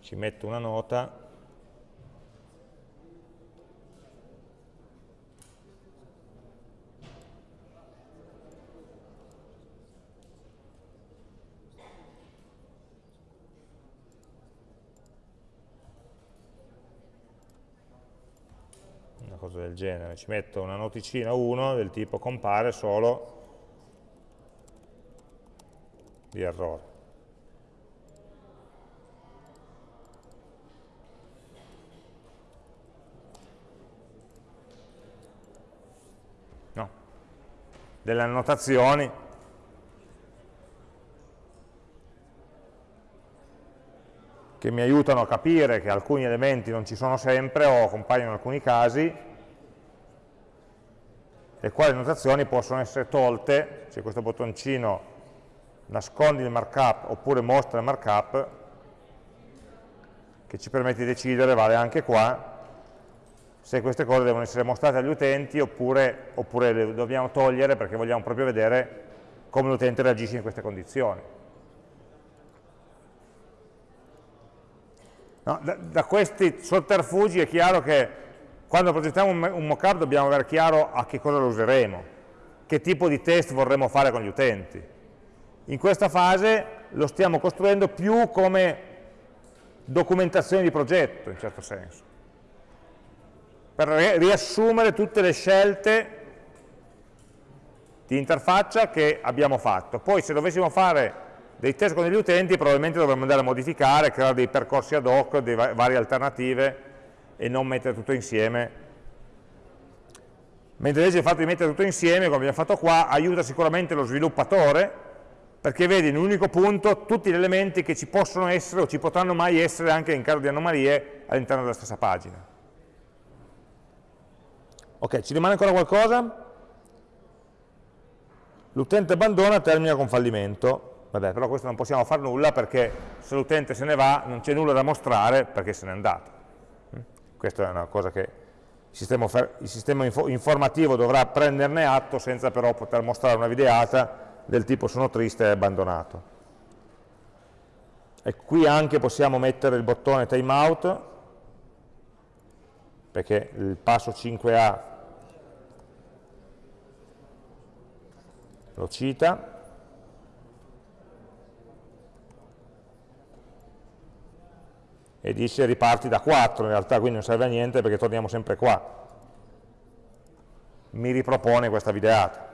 Ci metto una nota. Genere, ci metto una noticina 1 del tipo compare solo di errore. No. Delle annotazioni che mi aiutano a capire che alcuni elementi non ci sono sempre o compaiono in alcuni casi le quali notazioni possono essere tolte, c'è questo bottoncino nascondi il markup oppure mostra il markup, che ci permette di decidere, vale anche qua, se queste cose devono essere mostrate agli utenti oppure, oppure le dobbiamo togliere perché vogliamo proprio vedere come l'utente reagisce in queste condizioni. No, da, da, questi sotterfugi è chiaro che quando progettiamo un mockup dobbiamo avere chiaro a che cosa lo useremo, che tipo di test vorremmo fare con gli utenti. In questa fase lo stiamo costruendo più come documentazione di progetto, in certo senso, per riassumere tutte le scelte di interfaccia che abbiamo fatto. Poi se dovessimo fare dei test con gli utenti probabilmente dovremmo andare a modificare, creare dei percorsi ad hoc, delle varie alternative e non mettere tutto insieme. Mentre invece il fatto di mettere tutto insieme, come abbiamo fatto qua, aiuta sicuramente lo sviluppatore, perché vede in un unico punto tutti gli elementi che ci possono essere o ci potranno mai essere anche in caso di anomalie all'interno della stessa pagina. Ok, ci rimane ancora qualcosa? L'utente abbandona termina con fallimento. Vabbè, però questo non possiamo fare nulla perché se l'utente se ne va non c'è nulla da mostrare perché se n'è andato. Questa è una cosa che il sistema, il sistema info informativo dovrà prenderne atto senza però poter mostrare una videata del tipo sono triste e abbandonato. E qui anche possiamo mettere il bottone timeout, perché il passo 5A lo cita, e dice riparti da 4, in realtà quindi non serve a niente perché torniamo sempre qua. Mi ripropone questa videata.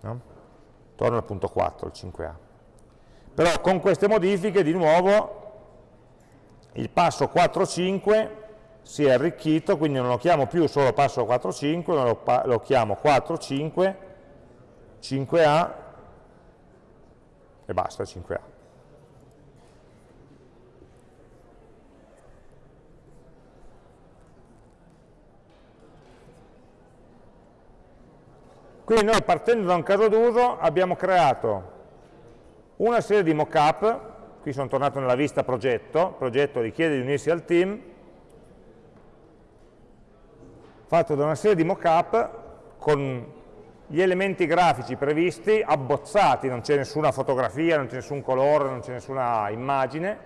No? Torno al punto 4, il 5A. Però con queste modifiche di nuovo il passo 4.5 si è arricchito, quindi non lo chiamo più solo passo 4.5, ma lo, lo chiamo 4.5, 5A e basta 5A. Quindi noi partendo da un caso d'uso abbiamo creato una serie di mockup, qui sono tornato nella vista progetto, progetto richiede di unirsi al team, fatto da una serie di mockup con gli elementi grafici previsti, abbozzati, non c'è nessuna fotografia, non c'è nessun colore, non c'è nessuna immagine,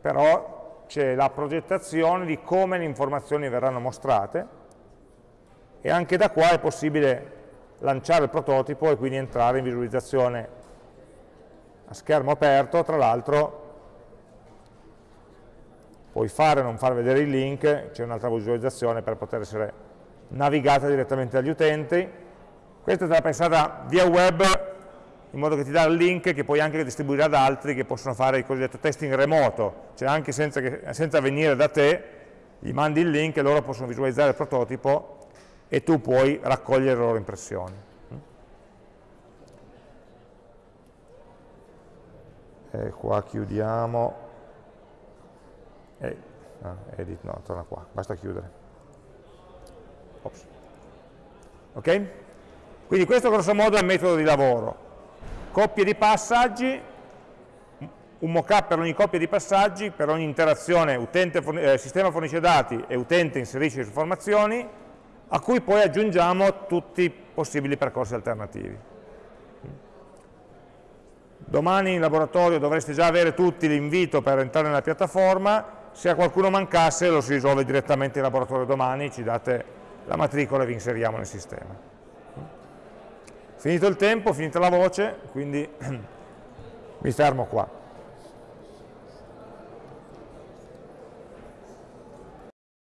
però c'è la progettazione di come le informazioni verranno mostrate, e anche da qua è possibile lanciare il prototipo e quindi entrare in visualizzazione a schermo aperto, tra l'altro puoi fare o non far vedere il link, c'è un'altra visualizzazione per poter essere navigata direttamente dagli utenti. Questa è stata pensata via web in modo che ti dà il link che puoi anche distribuire ad altri che possono fare il cosiddetto testing remoto, cioè anche senza, che, senza venire da te, gli mandi il link e loro possono visualizzare il prototipo e tu puoi raccogliere le loro impressioni. E qua chiudiamo, e, ah, edit, no, torna qua, basta chiudere. Ops. Ok? Quindi questo grosso modo è il metodo di lavoro. Coppie di passaggi, un mockup per ogni coppia di passaggi, per ogni interazione utente, eh, sistema fornisce dati e utente inserisce informazioni, a cui poi aggiungiamo tutti i possibili percorsi alternativi. domani in laboratorio dovreste già avere tutti l'invito per entrare nella piattaforma, se a qualcuno mancasse lo si risolve direttamente in laboratorio domani, ci date la matricola e vi inseriamo nel sistema. Finito il tempo, finita la voce, quindi mi fermo qua.